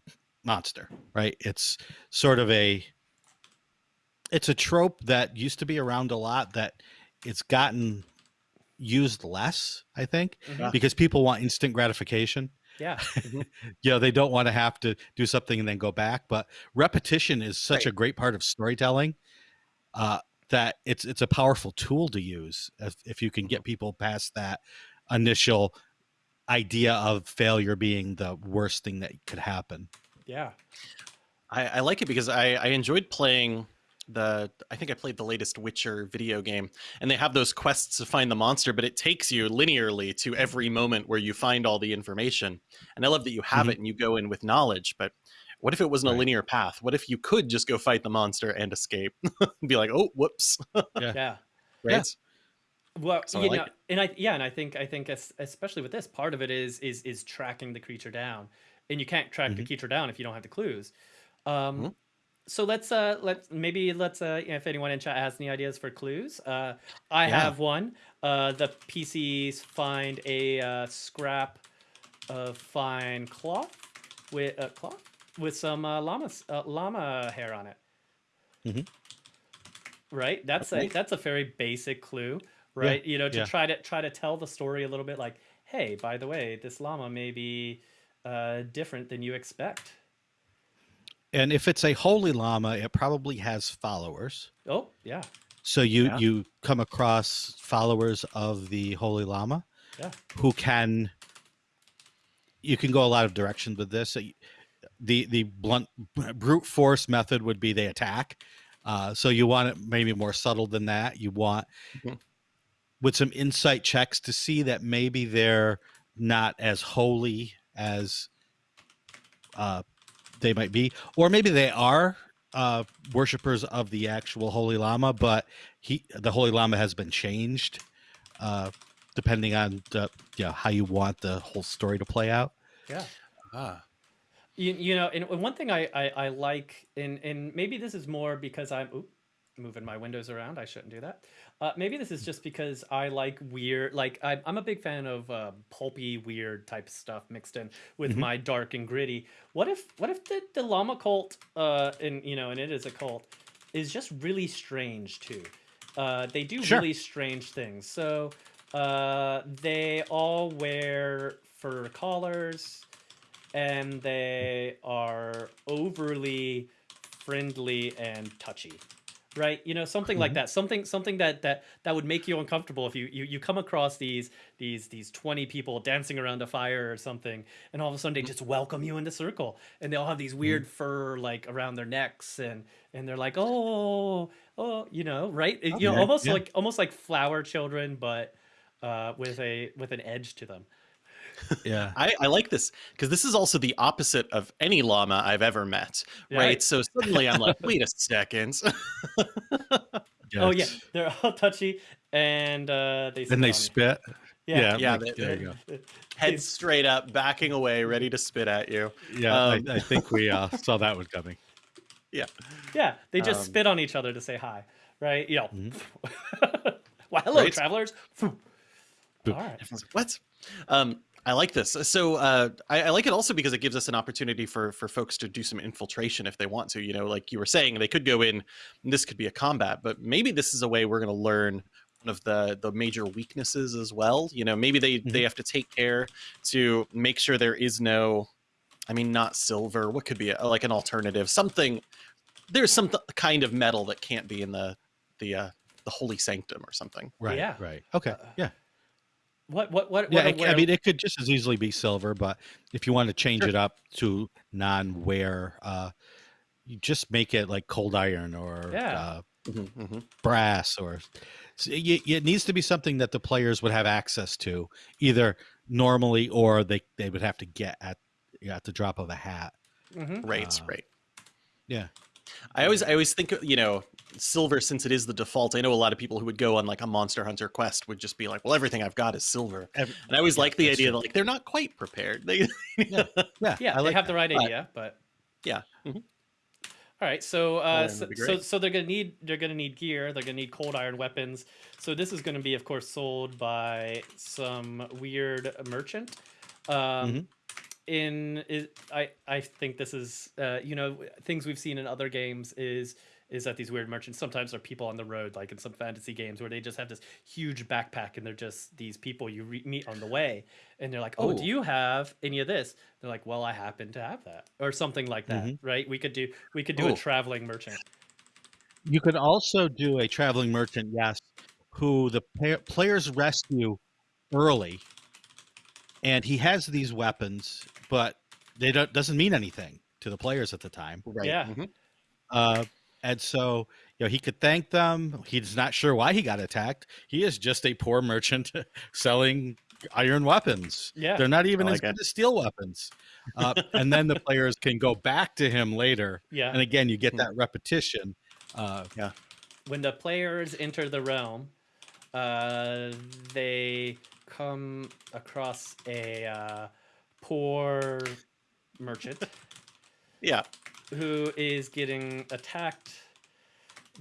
monster. Right? It's sort of a it's a trope that used to be around a lot that it's gotten used less i think Mhm. because people want instant gratification Yeah. you know they don't want to have to do something and then go back but repetition is such a great part of storytelling uh, that it's it's a powerful tool to use if, if you can mm-hmm. get people past that initial idea of failure being the worst thing that could happen. Yeah. I, I like it because I, I enjoyed playing the I think I played the latest Witcher video game and they have those quests to find the monster but it takes you linearly to every moment where you find all the information and I love that you have mm-hmm. it and you go in with knowledge but what if it wasn't a linear path what if you could just go fight the monster and escape be like oh whoops Yeah. right Well, So I you like know, and I yeah, and I think I think especially with this part of it is is is tracking the creature down, and you can't track the Mhm. creature down if you don't have the clues. Um, Mhm. So let's uh let's maybe let's uh if anyone in chat has any ideas for clues, uh I Yeah. have one. Uh, the PCs find a uh, scrap of fine cloth with uh, cloth with some uh, llama uh, llama hair on it. Mhm. Right. That's Okay. a that's a very basic clue right you know to yeah. try to try to tell the story a little bit like hey by the way this llama may be uh, different than you expect and if it's a holy llama it probably has followers oh yeah So you Yeah. you come across followers of the Holy Llama, Yeah. who can. You can go a lot of directions with this. So y- The the blunt brute force method would be they attack. Uh, so you want it maybe more subtle than that. You want Mhm. with some insight checks to see that maybe they're not as holy as uh, they might be, or maybe they are uh, worshippers of the actual Holy Llama, but he the Holy Llama has been changed, uh, depending on the you know, how you want the whole story to play out. yeah ah. You, you know and one thing I, I i like and and maybe this is more because i'm oop, moving my windows around i shouldn't do that. Uh, maybe this is just because i like weird like I, i'm a big fan of uh, pulpy weird type stuff mixed in with Mhm. my dark and gritty. What if what if the, the llama cult uh and you know and it is a cult is just really strange too? Uh they do Sure. really strange things. So uh they all wear fur collars and they are overly friendly and touchy. right? You know, something like Mhm. that. Something something that that that would make you uncomfortable if you you you come across these these these 20 people dancing around a fire or something and all of a sudden they Mhm. just welcome you in the circle and they all have these Mm-hmm. weird fur like around their necks and and they're like, "Oh, oh, you know, right? You know, almost yeah. like almost like flower children but uh with a with an edge to them. Yeah. I, I like this because this is also the opposite of any llama I've ever met, Yeah. right? So suddenly I'm like, wait a second. Oh yeah, they're all touchy and uh they And they spit on you. spit. Yeah. Yeah, like, they- there you go. Head straight up, backing away, ready to spit at you. Yeah, Um, I, I think we uh, saw that one coming. Yeah, yeah they just Um, spit on each other to say hi, right? You know, Mhm. well, hello, Right. travelers. All Boop. right. Everyone's like, what? Um, I like this. So uh, I, I like it also because it gives us an opportunity for for folks to do some infiltration if they want to. You know, like you were saying, they could go in. And this could be a combat, but maybe this is a way we're going to learn one of the the major weaknesses as well. You know, maybe they they have to take care to make sure there is no. I mean, not silver. What could be a, like an alternative? Something. There's some th- kind of metal that can't be in the the uh, the holy sanctum or something. Right. Yeah. Right. Okay. Uh, Yeah. What? What? What? Yeah. what it- I mean, it could just as easily be silver, but if you want to change Sure. it up to non-wear, uh, you just make it like cold iron or Yeah. uh, Mhm, mhm. brass or s- y- y- it needs to be something that the players would have access to either normally or they, they would have to get at at the drop of a hat Mhm. Right, Uh, right. yeah I always, I always think, you know, silver since it is the default. I know a lot of people who would go on like a Monster Hunter quest would just be like, "Well, everything I've got is silver," Every- and I always Yeah, like the idea true. that like they're not quite prepared. They, yeah Yeah, I they like have the right idea, but yeah, mhm. all right. So, uh, so, so, so they're gonna need they're gonna need gear. They're gonna need cold iron weapons. So this is gonna be, of course, sold by some weird merchant. Um, Mhm. In it, I I think this is uh, you know things we've seen in other games is is that these weird merchants sometimes are people on the road, like in some fantasy games where they just have this huge backpack and they're just these people you re- meet on the way, and they're like, "Oh, do you have any of this?" They're like, "Well, I happen to have that," or something like that, Mhm. right? We could do we could do a Oh. traveling merchant. You could also do a traveling merchant, yes, who the pa- players rescue early, and he has these weapons, but they don't doesn't mean anything to the players at the time. right. Yeah. mhm. Uh, and so you know he could thank them. He's not sure why he got attacked. He is just a poor merchant selling iron weapons. Yeah. They're not even I as like good as steel weapons. Uh, and then the players can go back to him later. Yeah. And again, you get Mhm. that repetition. Uh, when the players enter the realm, uh, they come across a uh, poor merchant Yeah, who is getting attacked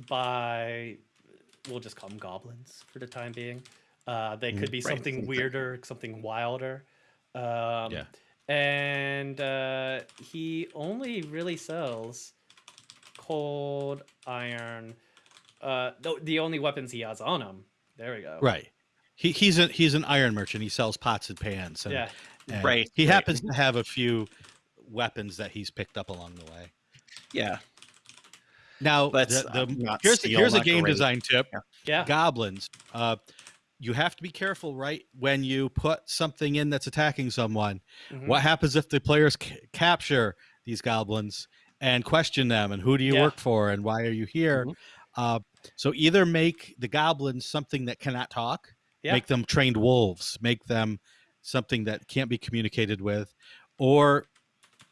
by, we'll just call them goblins for the time being. Uh, they could Mhm. be Right, something something. weirder, something wilder. Um, Yeah. And uh, he only really sells cold iron. Uh, the, the only weapons he has on him. There we go. right. He, he's a he's an iron merchant. He sells pots and pans. And, Yeah. and Right, He right. happens to have a few weapons that he's picked up along the way. Yeah. Now, That's, the, the- not here's steel, here's a game great. design tip. Yeah. goblins uh you have to be careful right when you put something in that's attacking someone Mhm. what happens if the players ca- capture these goblins and question them and who do you Yeah. work for and why are you here Mhm. uh so either make the goblins something that cannot talk Yeah. make them trained wolves make them something that can't be communicated with or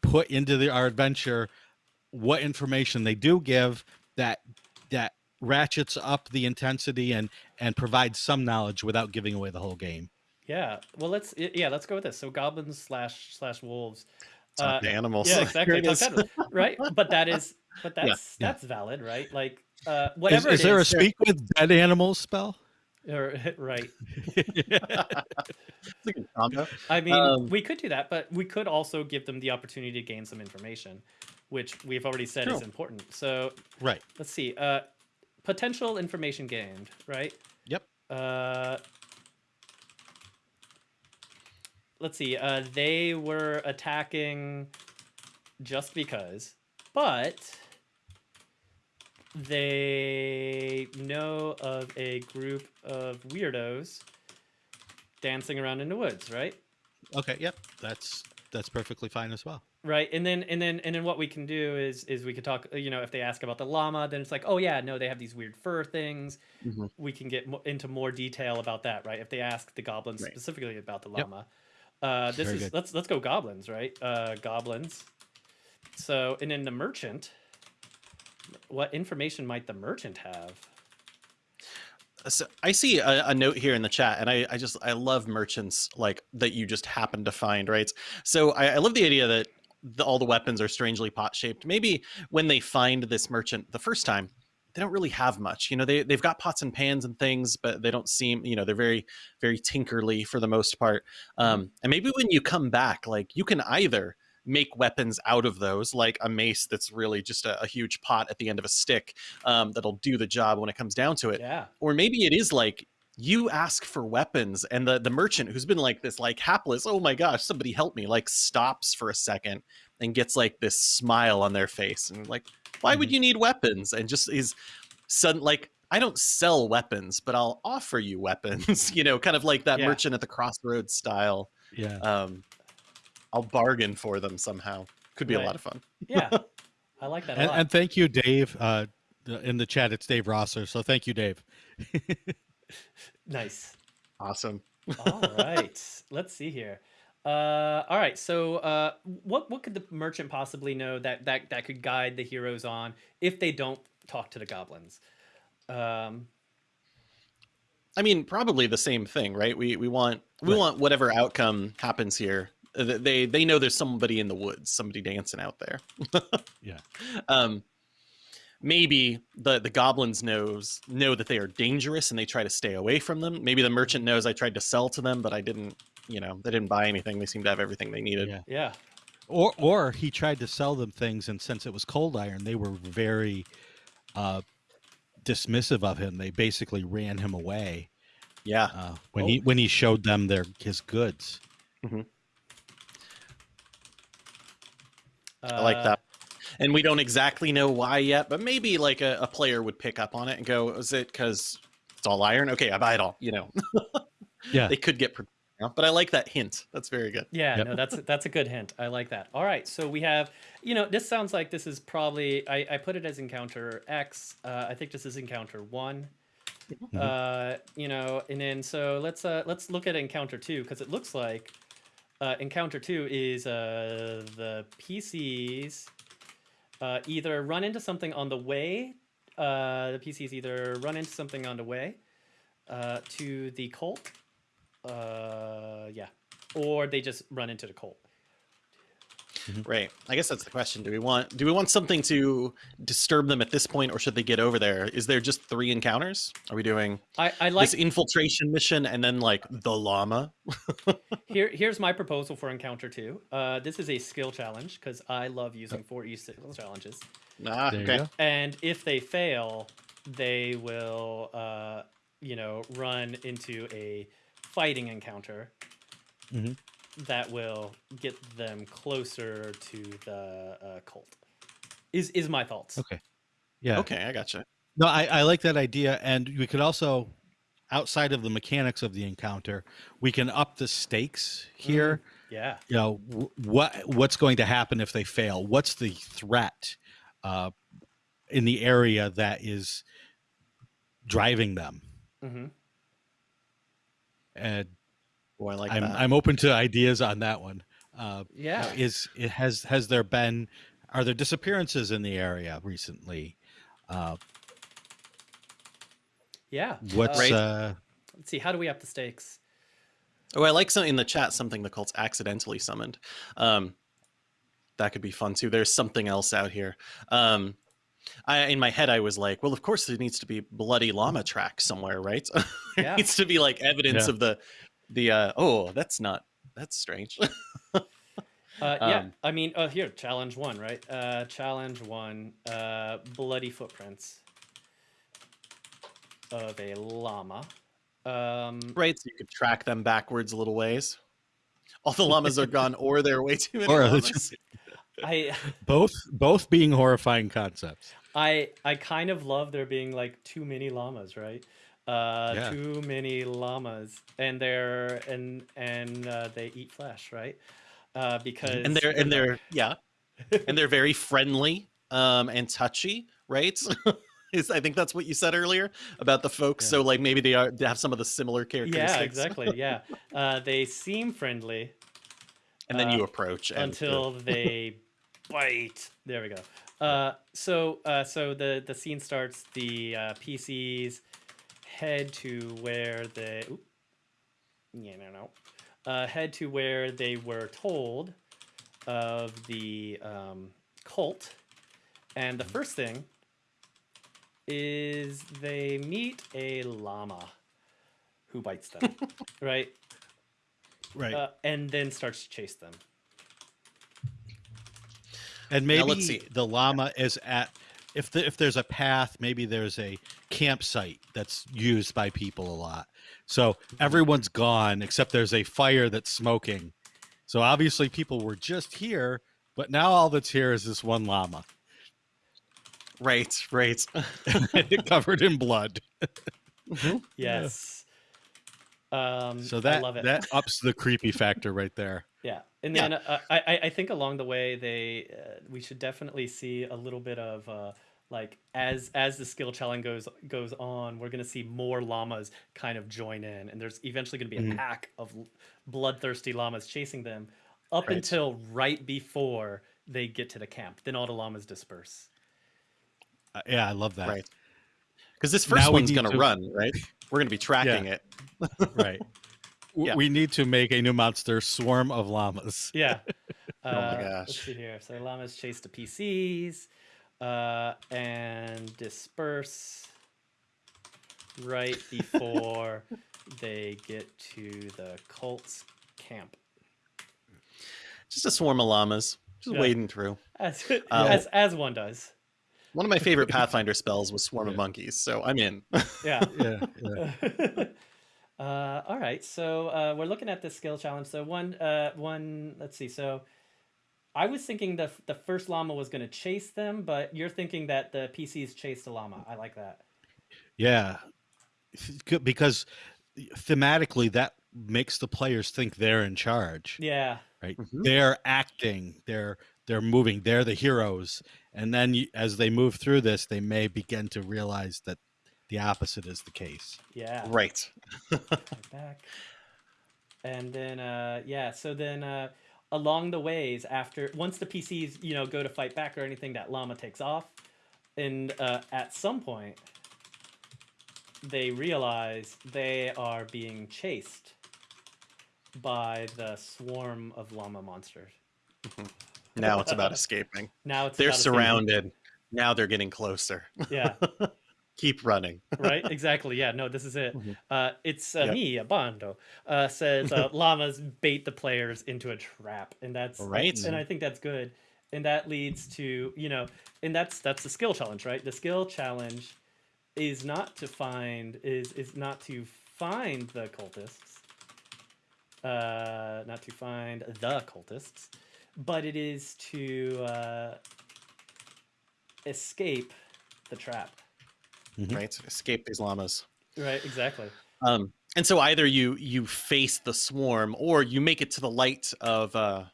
put into the, our adventure what information they do give that that ratchets up the intensity and and provides some knowledge without giving away the whole game. Yeah. Well, let's yeah, let's go with this. So goblins slash slash wolves. Uh, animals. yeah, exactly. it animals, right? But that is, but Yeah, that's yeah. that's valid, right? Like, uh, Is, whatever. is it there a speak with dead animals spell? or- right? It's a good combo. I mean, Um, we could do that, but we could also give them the opportunity to gain some information, which we've already said is important. So right. let's see. Uh, potential information gained, right? Yep. Uh, let's see. Uh, they were attacking just because, but they know of a group of weirdos dancing around in the woods, right? Okay, yep, that's that's perfectly fine as well. Right, and then and then and then what we can do is is we could talk. You know, if they ask about the llama, then it's like, oh yeah, no, they have these weird fur things. Mhm. We can get mo- into more detail about that, right? If they ask the goblins Right. specifically about the Yep. llama, uh, this Very is good. let's let's go goblins, right? Uh, goblins. So and then the merchant. What information might the merchant have? So I see a, a note here in the chat, and I, I just I love merchants like that you just happen to find, right? So I, I love the idea that the, all the weapons are strangely pot shaped. Maybe when they find this merchant the first time, they don't really have much. You know, they they've got pots and pans and things, but they don't seem you know they're very very tinkerly for the most part. Um, and maybe when you come back, like you can either make weapons out of those, like a mace that's really just a, a huge pot at the end of a stick um, that'll do the job when it comes down to it Yeah, or maybe it is like you ask for weapons and the the merchant who's been like this like hapless oh my gosh somebody help me like stops for a second and gets like this smile on their face and like why would you need weapons and just is sudden like i don't sell weapons but i'll offer you weapons you know kind of like that Yeah. merchant at the crossroads style Yeah. um i'll bargain for them somehow could be Right. a lot of fun yeah, I like that a And, lot. and thank you, Dave. Uh, in the chat, it's Dave Rosser. So thank you, Dave. nice. awesome all right let's see here uh all right so uh what what could the merchant possibly know that that that could guide the heroes on if they don't talk to the goblins um I mean, probably the same thing, right? We we want we Right. want whatever outcome happens here. They they know there's somebody in the woods, somebody dancing out there. Yeah. Um, maybe the the goblins knows know that they are dangerous and they try to stay away from them. Maybe the merchant knows I tried to sell to them, but I didn't. You know, they didn't buy anything. They seem to have everything they needed. Yeah. yeah Or or he tried to sell them things, and since it was cold iron, they were very uh, dismissive of him. They basically ran him away Yeah. uh, when Oh. he when he showed them their his goods. I like Uh, that. And we don't exactly know why yet, but maybe like a, a player would pick up on it and go, "Is it because it's all iron? Okay, I buy it all." You know. Yeah. they could get, pro- you but I like that hint. That's very good. yeah Yep. no that's that's a good hint i like that all right so we have you know this sounds like this is probably i i put it as encounter x uh i think this is encounter one Mhm. uh you know and then so let's uh let's look at encounter two because it looks like uh encounter two is uh the pcs uh either run into something on the way uh the pcs either run into something on the way uh to the cult uh yeah or they just run into the cult Right. I guess that's the question. Do we want do we want something to disturb them at this point, or should they get over there? Is there just three encounters? Are we doing i i like this infiltration mission and then like the llama? here here's my proposal for encounter two uh this is a skill challenge because i love using 4e skill challenges Ah, There okay. and if they fail they will uh you know run into a fighting encounter Mhm. That will get them closer to the uh, cult is is my thoughts Okay. Yeah. Okay, I gotcha. No, I, I like that idea, and we could also, outside of the mechanics of the encounter, we can up the stakes here. yeah You know, wh- what what's going to happen if they fail? What's the threat uh, in the area that is driving them? hmm And Oh, I like I'm that. I'm open to ideas on that one. Uh, yeah is it has has there been are there disappearances in the area recently? Uh, yeah what's Uh, Right. uh, let's see how do we up the stakes Oh, I like something in the chat something the cult's accidentally summoned. Um, that could be fun too. There's something else out here. Um, I, in my head, I was like, well, of course there needs to be bloody llama tracks somewhere, right? there Yeah. needs to be like evidence Yeah. of the the. Uh, oh, that's not that's strange. Uh, yeah, Um, I mean, uh, here, challenge one, right? Uh, challenge one, uh, bloody footprints of a llama. Um, right, so you could track them backwards a little ways. All the llamas are gone, or there are way too many Or llamas. just- I, both both being horrifying concepts? I I kind of love there being like too many llamas, right? Uh, Yeah. too many llamas, and they're and and uh, they eat flesh, right? Uh, because and they're and they're yeah, and they're very friendly um, and touchy, right? Is I think that's what you said earlier about the folks. Yeah. So like maybe they are they have some of the similar characteristics. yeah, exactly, yeah. Uh, they seem friendly And then you Uh, approach and, until they bite. There we go. Uh, so uh, so the the scene starts. The uh, PCs head to where they. Oop, yeah, no, no. Uh, head to where they were told of the um, cult, and the first thing is they meet a llama who bites them, right? Right. Uh, and then starts to chase them. and Now, maybe let's see. the llama is at if the, if there's a path, maybe there's a campsite that's used by people a lot. So everyone's gone except there's a fire that's smoking. So obviously people were just here, but now all that's here is this one llama right, right. covered in blood. Yes. Um, So I that love it. that ups the creepy factor right there. yeah, and Yeah. then uh, I I I think along the way they uh, we should definitely see a little bit of uh, like as as the skill challenge goes goes on, we're gonna see more llamas kind of join in, and there's eventually gonna be a Mhm. pack of bloodthirsty llamas chasing them up Right. until right before they get to the camp. Then all the llamas disperse. Uh, yeah, I love that. Right. Because this first Now one's going to to- run, right? We're going to be tracking it. Right. W- Yeah. We need to make a new monster swarm of llamas. Yeah. Oh my Uh, Let's gosh. see here. So llamas chase the PCs uh, and disperse right before they get to the cult's camp. Just a swarm of llamas, just Yeah. wading through. As, Um, as, as one does. One of my favorite Pathfinder spells was Swarm of Monkeys, so I'm in. Yeah. Yeah. Yeah. uh, all right. So uh, we're looking at this skill challenge. So one, uh, one. Let's see. So I was thinking the the first llama was going to chase them, but you're thinking that the PCs chased the llama. I like that. Yeah. Because thematically, that makes the players think they're in charge, Yeah. right? Mhm. They're acting, they're they're moving, they're the heroes, and then you, as they move through this, they may begin to realize that the opposite is the case. Yeah. Right. Right back. And then uh yeah, so then uh along the ways after once the PCs, you know, go to fight back or anything, that llama takes off. And uh at some point they realize they are being chased by the swarm of llama monsters. Now it's about escaping. Now it's They're about escaping. surrounded. Now they're getting closer. Yeah. Keep running. right exactly yeah no this is it Mhm. uh it's uh, Yep. me abando uh says uh, llamas bait the players into a trap and that's Right. and i think that's good and that leads to you know and that's that's the skill challenge right the skill challenge is not to find is is not to find the cultists uh not to find the cultists but it is to uh escape the trap Mhm. Right. Escape these llamas. right exactly Um, and so either you you face the swarm or you make it to the light of uh,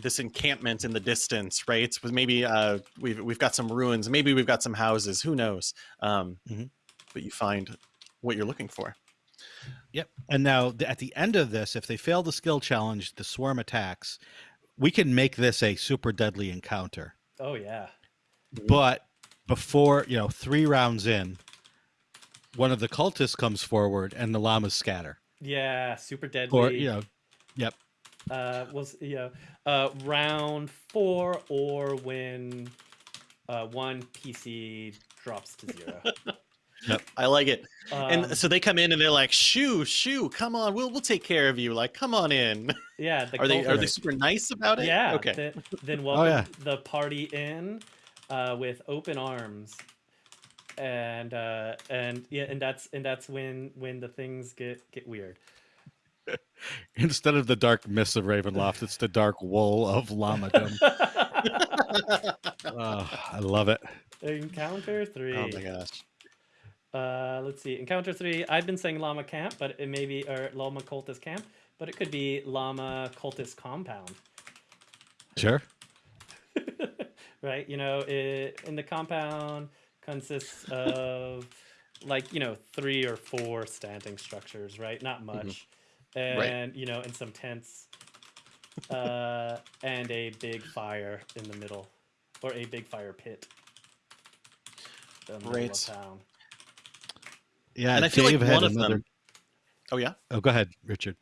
this encampment in the distance, right? With maybe uh, we've we've got some ruins, maybe we've got some houses, who knows? Um, Mhm. But you find what you're looking for. Yep. And now th- at the end of this, if they fail the skill challenge, the swarm attacks, we can make this a super deadly encounter. oh yeah Mhm. But before, you know, three rounds in, one of the cultists comes forward and the llamas scatter. Yeah, super deadly. Or, you know, yep. uh, was you know, uh, round four or when uh, one PC drops to zero. yep, I like it. Um, and so they come in and they're like, "Shoo, shoo, come on, we'll we'll take care of you. Like, come on in." yeah, the are they are they super nice about it? Yeah. Okay. Then, then welcome yeah. the party in uh, with open arms, and uh, and yeah, and that's and that's when when the things get get weird. Instead of the dark mists of Ravenloft, it's the dark wool of Lamadom. oh, I love it. Encounter three. Oh my gosh. Uh, let's see. Encounter three. I've been saying llama camp, but it may be or llama cultist camp, but it could be llama cultist compound. Sure. Right? You know, it, in the compound consists of like you know three or four standing structures, right? Not much, and you know, and some tents, uh, and a big fire in the middle, or a big fire pit. The middle Right. town. Yeah. and I feel Dave like one of another. them. Oh yeah. Oh, go ahead, Richard.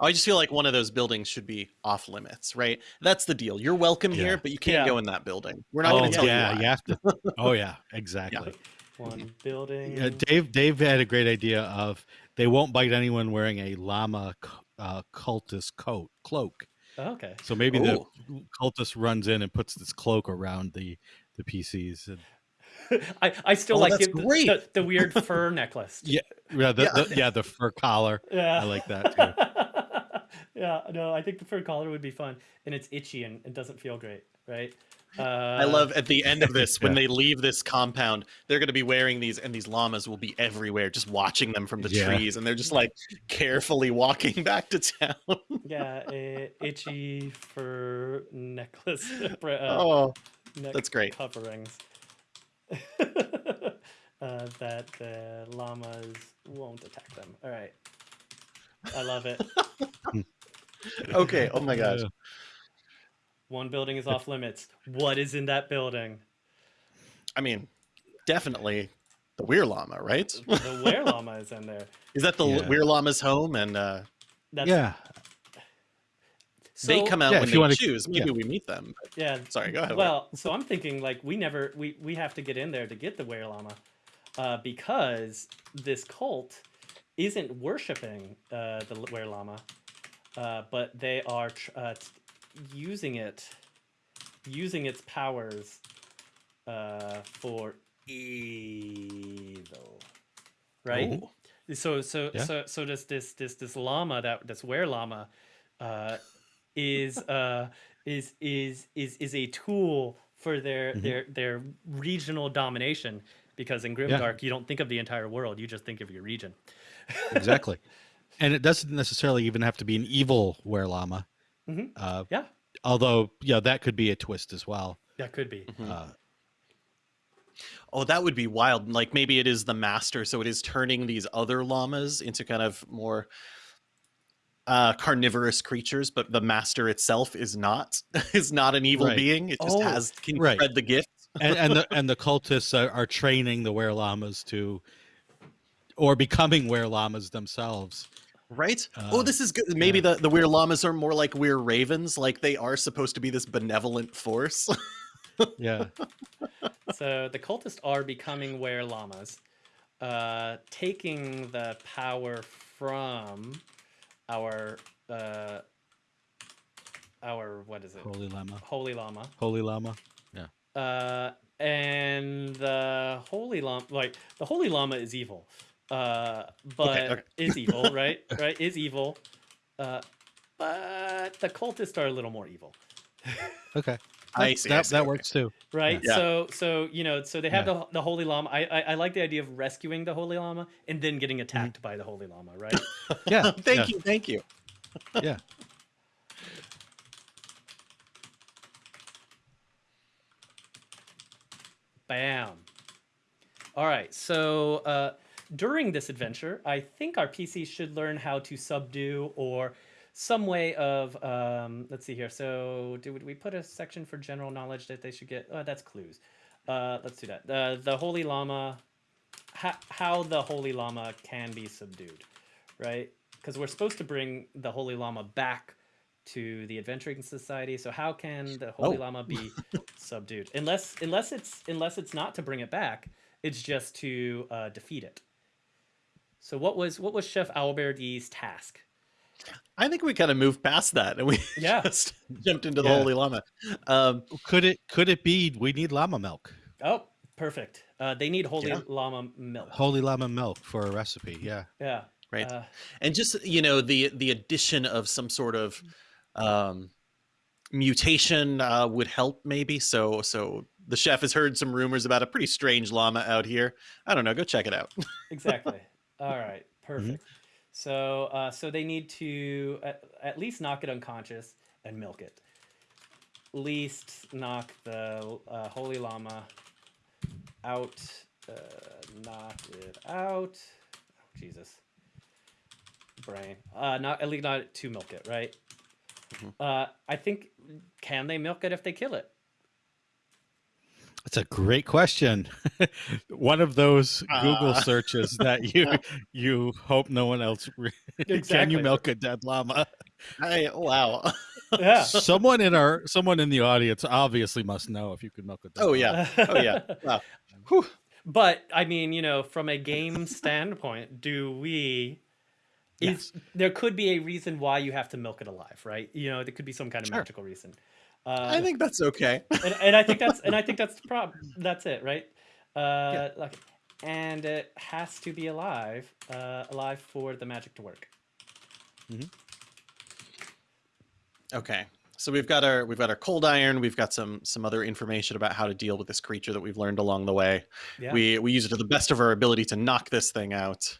I just feel like one of those buildings should be off limits, right? That's the deal. You're welcome Yeah. here, but you can't Yeah. go in that building. We're not oh, going to tell yeah, you. Why. you have to. Oh, yeah, exactly. One building. Yeah, Dave. Dave had a great idea of they won't bite anyone wearing a llama uh, cultist coat cloak. Oh, okay. So maybe Oh. the cultist runs in and puts this cloak around the the PCs. And, I, I still Oh, like it, the, great. the, the weird fur necklace. yeah, yeah, the, Yeah. The, yeah, the fur collar. Yeah. I like that too. yeah, no, I think the fur collar would be fun, and it's itchy and it doesn't feel great, right? Uh, I love at the end of this when Yeah. they leave this compound, they're going to be wearing these, and these llamas will be everywhere, just watching them from the Yeah. trees, and they're just like carefully walking back to town. Yeah, a itchy fur necklace. uh, oh, neck that's great. Coverings. uh, that the llamas won't attack them. All right. I love it. okay. Oh my gosh. One building is off limits. What is in that building? I mean, definitely the Were Llama, right? The were llama is in there. Is that the Yeah. Were Llama's home? And uh, That's, yeah, they come out Yeah, when if they you wanna- choose. yeah. Maybe we meet them. but- Yeah. Sorry, go ahead. Well, so I'm thinking like we never we we have to get in there to get the were llama, uh, because this cult isn't worshiping uh, the were llama, uh, but they are tr- uh, t- using it, using its powers, uh, for evil, right? Ooh. So so Yeah. so so this this this this llama that this were llama uh is uh is is is is a tool for their Mhm. their their regional domination because in Grimdark you don't think of the entire world you just think of your region. exactly. and it doesn't necessarily even have to be an evil were llama. Mhm. Uh, Yeah, although, yeah, that could be a twist as well. that could be. Mhm. Uh, Oh, that would be wild. Like maybe it is the master, so it is turning these other llamas into kind of more uh carnivorous creatures, but the master itself is not is not an evil Right. being. It just Oh, has can right. spread the gift. and and the and the cultists are, are training the were llamas to, or becoming were llamas themselves. Right? oh, Uh, this is good. Maybe the, the weird llamas are more like weird ravens, like they are supposed to be this benevolent force. Yeah, so the cultists are becoming were llamas, uh, taking the power from our uh, our what is it? holy llama, Holy llama. holy llama. Uh, and the holy llama, like the holy llama, is evil. Uh, but okay. is evil, right? Right? Is evil. Uh, but the cultists are a little more evil, Okay, I That- I see, that okay. works too. right? Yeah. So, so you know, so they have Yeah. the the holy Llama. I, I I like the idea of rescuing the holy Llama and then getting attacked by the holy Llama. right? Yeah, thank yeah, you, thank you. Yeah, Bam. All right. So uh, during this adventure, I think our PCs should learn how to subdue or some way of. Um, let's see here. So, did we put a section for general knowledge that they should get? Uh, that's clues. Uh, let's do that. Uh, the Holy Llama, How, how the Holy Llama can be subdued, right? Because we're supposed to bring the Holy Lama back to the Adventuring Society. So how can the Holy Oh. Llama be subdued? Unless unless it's unless it's not to bring it back, it's just to uh, defeat it. So what was what was Chef Alberti's task? I think we kind of moved past that and we Yeah. just jumped into the Yeah. holy llama. Um, could it could it be we need llama milk, Oh, perfect. Uh, they need Holy Yeah. Llama milk. holy llama milk for a recipe? Yeah, Yeah. right. Uh, and just you know the the addition of some sort of um mutation uh would help maybe so so the chef has heard some rumors about a pretty strange llama out here. I don't know. Go check it out. exactly. All right, perfect. So, uh, so they need to at, at least knock it unconscious and milk it. Least knock the uh, holy llama out. Uh, knock it out. Oh, Jesus. Brain. Uh, not at least not to milk it, right? Mhm. Uh, I think can they milk it if they kill it? That's a great question. One of those Google Uh. searches that you you hope no one else. Re- Can you milk a dead llama? I, wow. Yeah. someone in our someone in the audience obviously must know if you can milk a dead. Oh, llama. yeah. Oh, yeah. Wow. Whew. But I mean, you know, from a game standpoint, do we? Is, there could be a reason why you have to milk it alive, right? You know, there could be some kind of Sure. magical reason. Uh, I think that's okay. and, and I think that's and I think that's the problem. That's it, right? Uh, like, and it has to be alive, uh, alive for the magic to work. Mm -hmm. Okay. So we've got our we've got our cold iron. We've got some some other information about how to deal with this creature that we've learned along the way. Yeah. We we use it to the best of our ability to knock this thing out.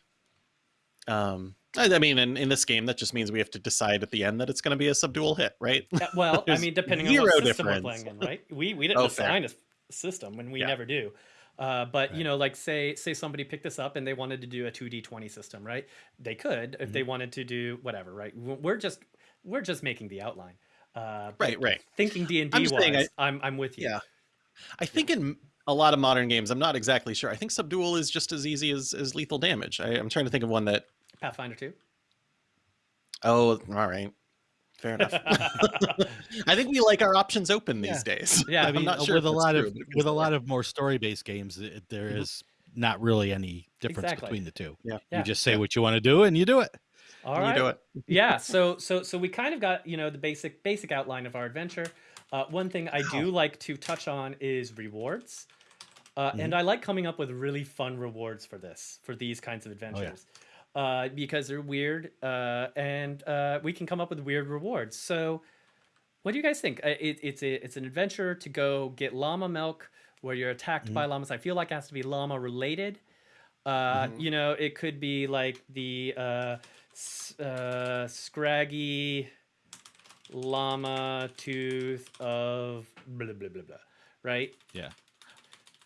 Um, I, mean, in, in this game, that just means we have to decide at the end that it's going to be a subdual hit, right? Yeah, well, I mean, depending on what system we're playing in, right? We we didn't Oh, fair. design a system when we Yeah. never do. Uh, but you know, like say say somebody picked this up and they wanted to do a two d twenty system, right? They could if they Mm-hmm. wanted to do whatever, right? We're just we're just making the outline. Uh, Right, right. Thinking D and I'm D saying I- wise, I'm I'm with you. Yeah. I think in a lot of modern games, I'm not exactly sure. I think subdual is just as easy as, as lethal damage. I, I'm trying to think of one that. Pathfinder two. Oh, all right. Fair enough. I think we like our options open these days. Yeah, I I'm not uh, sure with a lot true, of with a lot of more story based games, it, there Mhm. is not really any difference Exactly. between the two. Yeah. Yeah. You just say Yeah. what you want to do and you do it. All you do it. yeah so so so we kind of got you know the basic basic outline of our adventure uh, one thing i do like to touch on is rewards uh, and i like coming up with really fun rewards for this for these kinds of adventures uh, because they're weird uh, and uh, we can come up with weird rewards so what do you guys think Uh, it, it's a it's an adventure to go get llama milk where you're attacked by llamas i feel like it has to be llama related uh, Mhm. you know it could be like the uh, uh, scraggy llama tooth of blah blah blah blah right Yeah.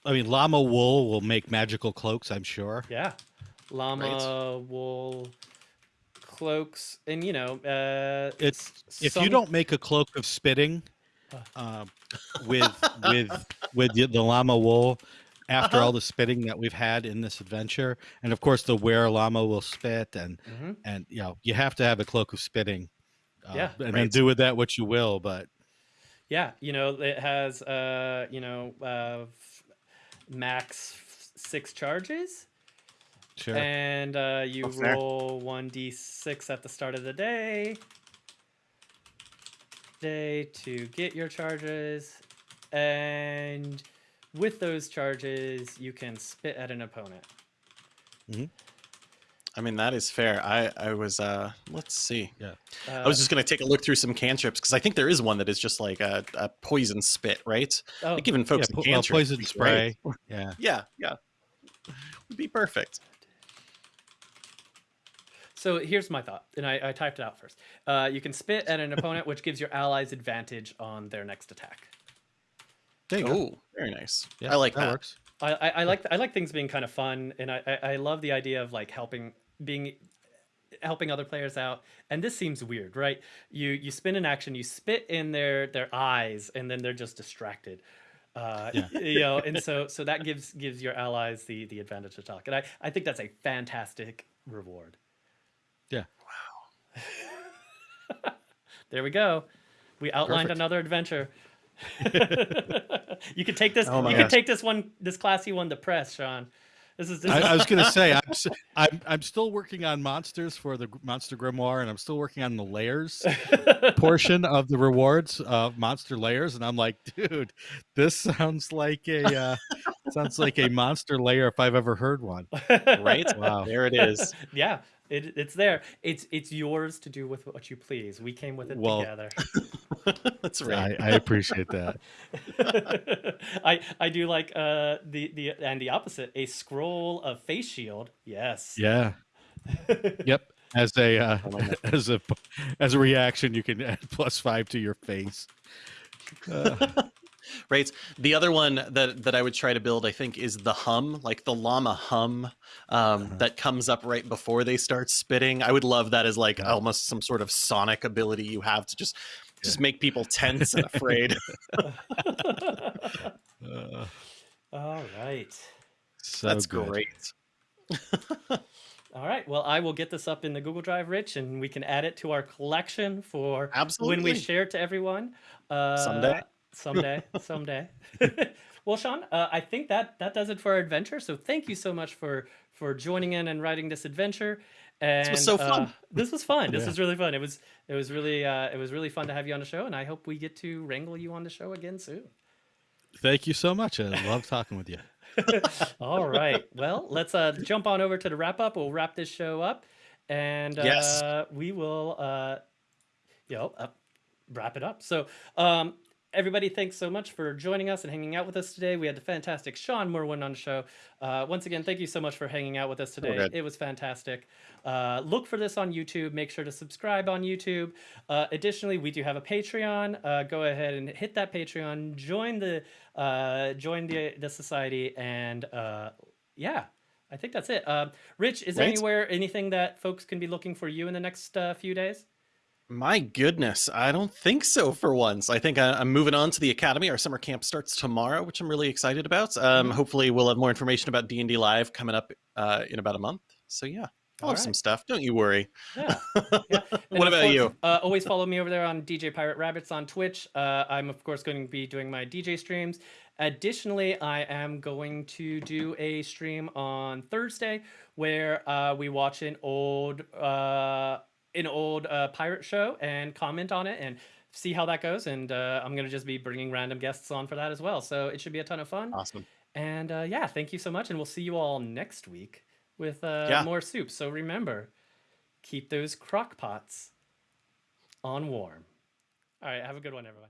I mean, llama wool will make magical cloaks. I'm sure. yeah llama wool cloaks and you know uh It's- s- If you don't make a cloak of spitting, Uh. um, with with with the, the llama wool, after Uh-huh. all the spitting that we've had in this adventure, and of course the where llama will spit, and Mhm. and you know you have to have a cloak of spitting. Uh, Yeah. and then do with that what you will. But yeah you know it has uh you know uh max six charges sure, and uh, you Oh, roll one d six at the start of the day. Day to get your charges, and with those charges, you can spit at an opponent. Hmm. I mean, that is fair. I, I was, uh, let's see. Uh, I was just going to take a look through some cantrips because I think there is one that is just like a, a poison spit, right? oh, Like giving yeah, folks po- a well, cantrip. poison spray. great. Yeah, Yeah, yeah. Would be perfect. So here's my thought, and I, I typed it out first. Uh, you can spit at an opponent, which gives your allies advantage on their next attack. there you go. Oh, very nice. Yeah, I like that. works. I, I, I like I like things being kind of fun, and I, I, I love the idea of like helping being helping other players out. And this seems weird, right? You you spin an action, you spit in their their eyes, and then they're just distracted. Uh, Yeah. you know, and so so that gives gives your allies the the advantage to talk, and I I think that's a fantastic reward. Yeah. Wow. there we go. We outlined Perfect. another adventure. you could take this. Oh my you could take this one, this classy one to press, Shawn. This is. This I, is I was gonna say I'm, s- I'm I'm still working on monsters for the monster grimoire, and I'm still working on the layers portion of the rewards of monster layers, and I'm like, dude, this sounds like a uh, sounds like a monster layer if I've ever heard one. Right? Wow. There it is. yeah. It, it's there. It's it's yours to do with what you please. We came with it Well- together. That's right. I, I appreciate that. I I do like uh the the and the opposite a scroll of face shield. Yes. Yeah. Yep. As a uh, as a as a reaction, you can add plus five to your face. Uh, Right. The other one that that I would try to build, I think, is the hum, like the llama hum um, Uh-huh. that comes up right before they start spitting. I would love that as like Yeah. almost some sort of sonic ability you have to just just make people tense and afraid. uh, All right. so That's good. great. All right. Well, I will get this up in the Google Drive, Rich, and we can add it to our collection for Absolutely. when we share it to everyone. Uh, Someday. Someday. someday. well, Shawn, uh, I think that that does it for our adventure. So thank you so much for for joining in and writing this adventure. And was so fun. uh, this was fun. This Yeah. was really fun. It was it was really uh, it was really fun to have you on the show, and I hope we get to wrangle you on the show again soon. Thank you so much. I love talking with you. All right. Well, let's uh, jump on over to the wrap up. We'll wrap this show up, and Yes. uh, we will, uh, you know, uh, wrap it up. So, um, everybody, thanks so much for joining us and hanging out with us today. We had the fantastic Shawn Merwin on the show. Uh, once again, thank you so much for hanging out with us today. good. It was fantastic. Uh, look for this on YouTube. Make sure to subscribe on YouTube. Uh, additionally, we do have a Patreon. Uh, go ahead and hit that Patreon. Join the uh, join the the society, and uh, yeah, I think that's it. Rich, is there Right. anywhere anything that folks can be looking for you in the next uh, few days? My goodness, I don't think so for once. I think I, I'm moving on to the academy. Our summer camp starts tomorrow, which I'm really excited about. Um, Mhm. Hopefully, we'll have more information about D and D Live coming up uh, in about a month. So yeah, I'll have some stuff. Don't you worry. Yeah. yeah. What about course, you? Uh, always follow me over there on DJ Pirate Rabbits on Twitch. Uh, I'm of course going to be doing my DJ streams. Additionally, I am going to do a stream on Thursday where uh, we watch an old uh, an old uh, pirate show and comment on it and see how that goes. And uh, I'm gonna just be bringing random guests on for that as well. So it should be a ton of fun. Awesome. And uh, yeah, thank you so much, and we'll see you all next week with uh, Yeah. more soup. So remember, keep those crock pots on warm. All right, have a good one, everyone.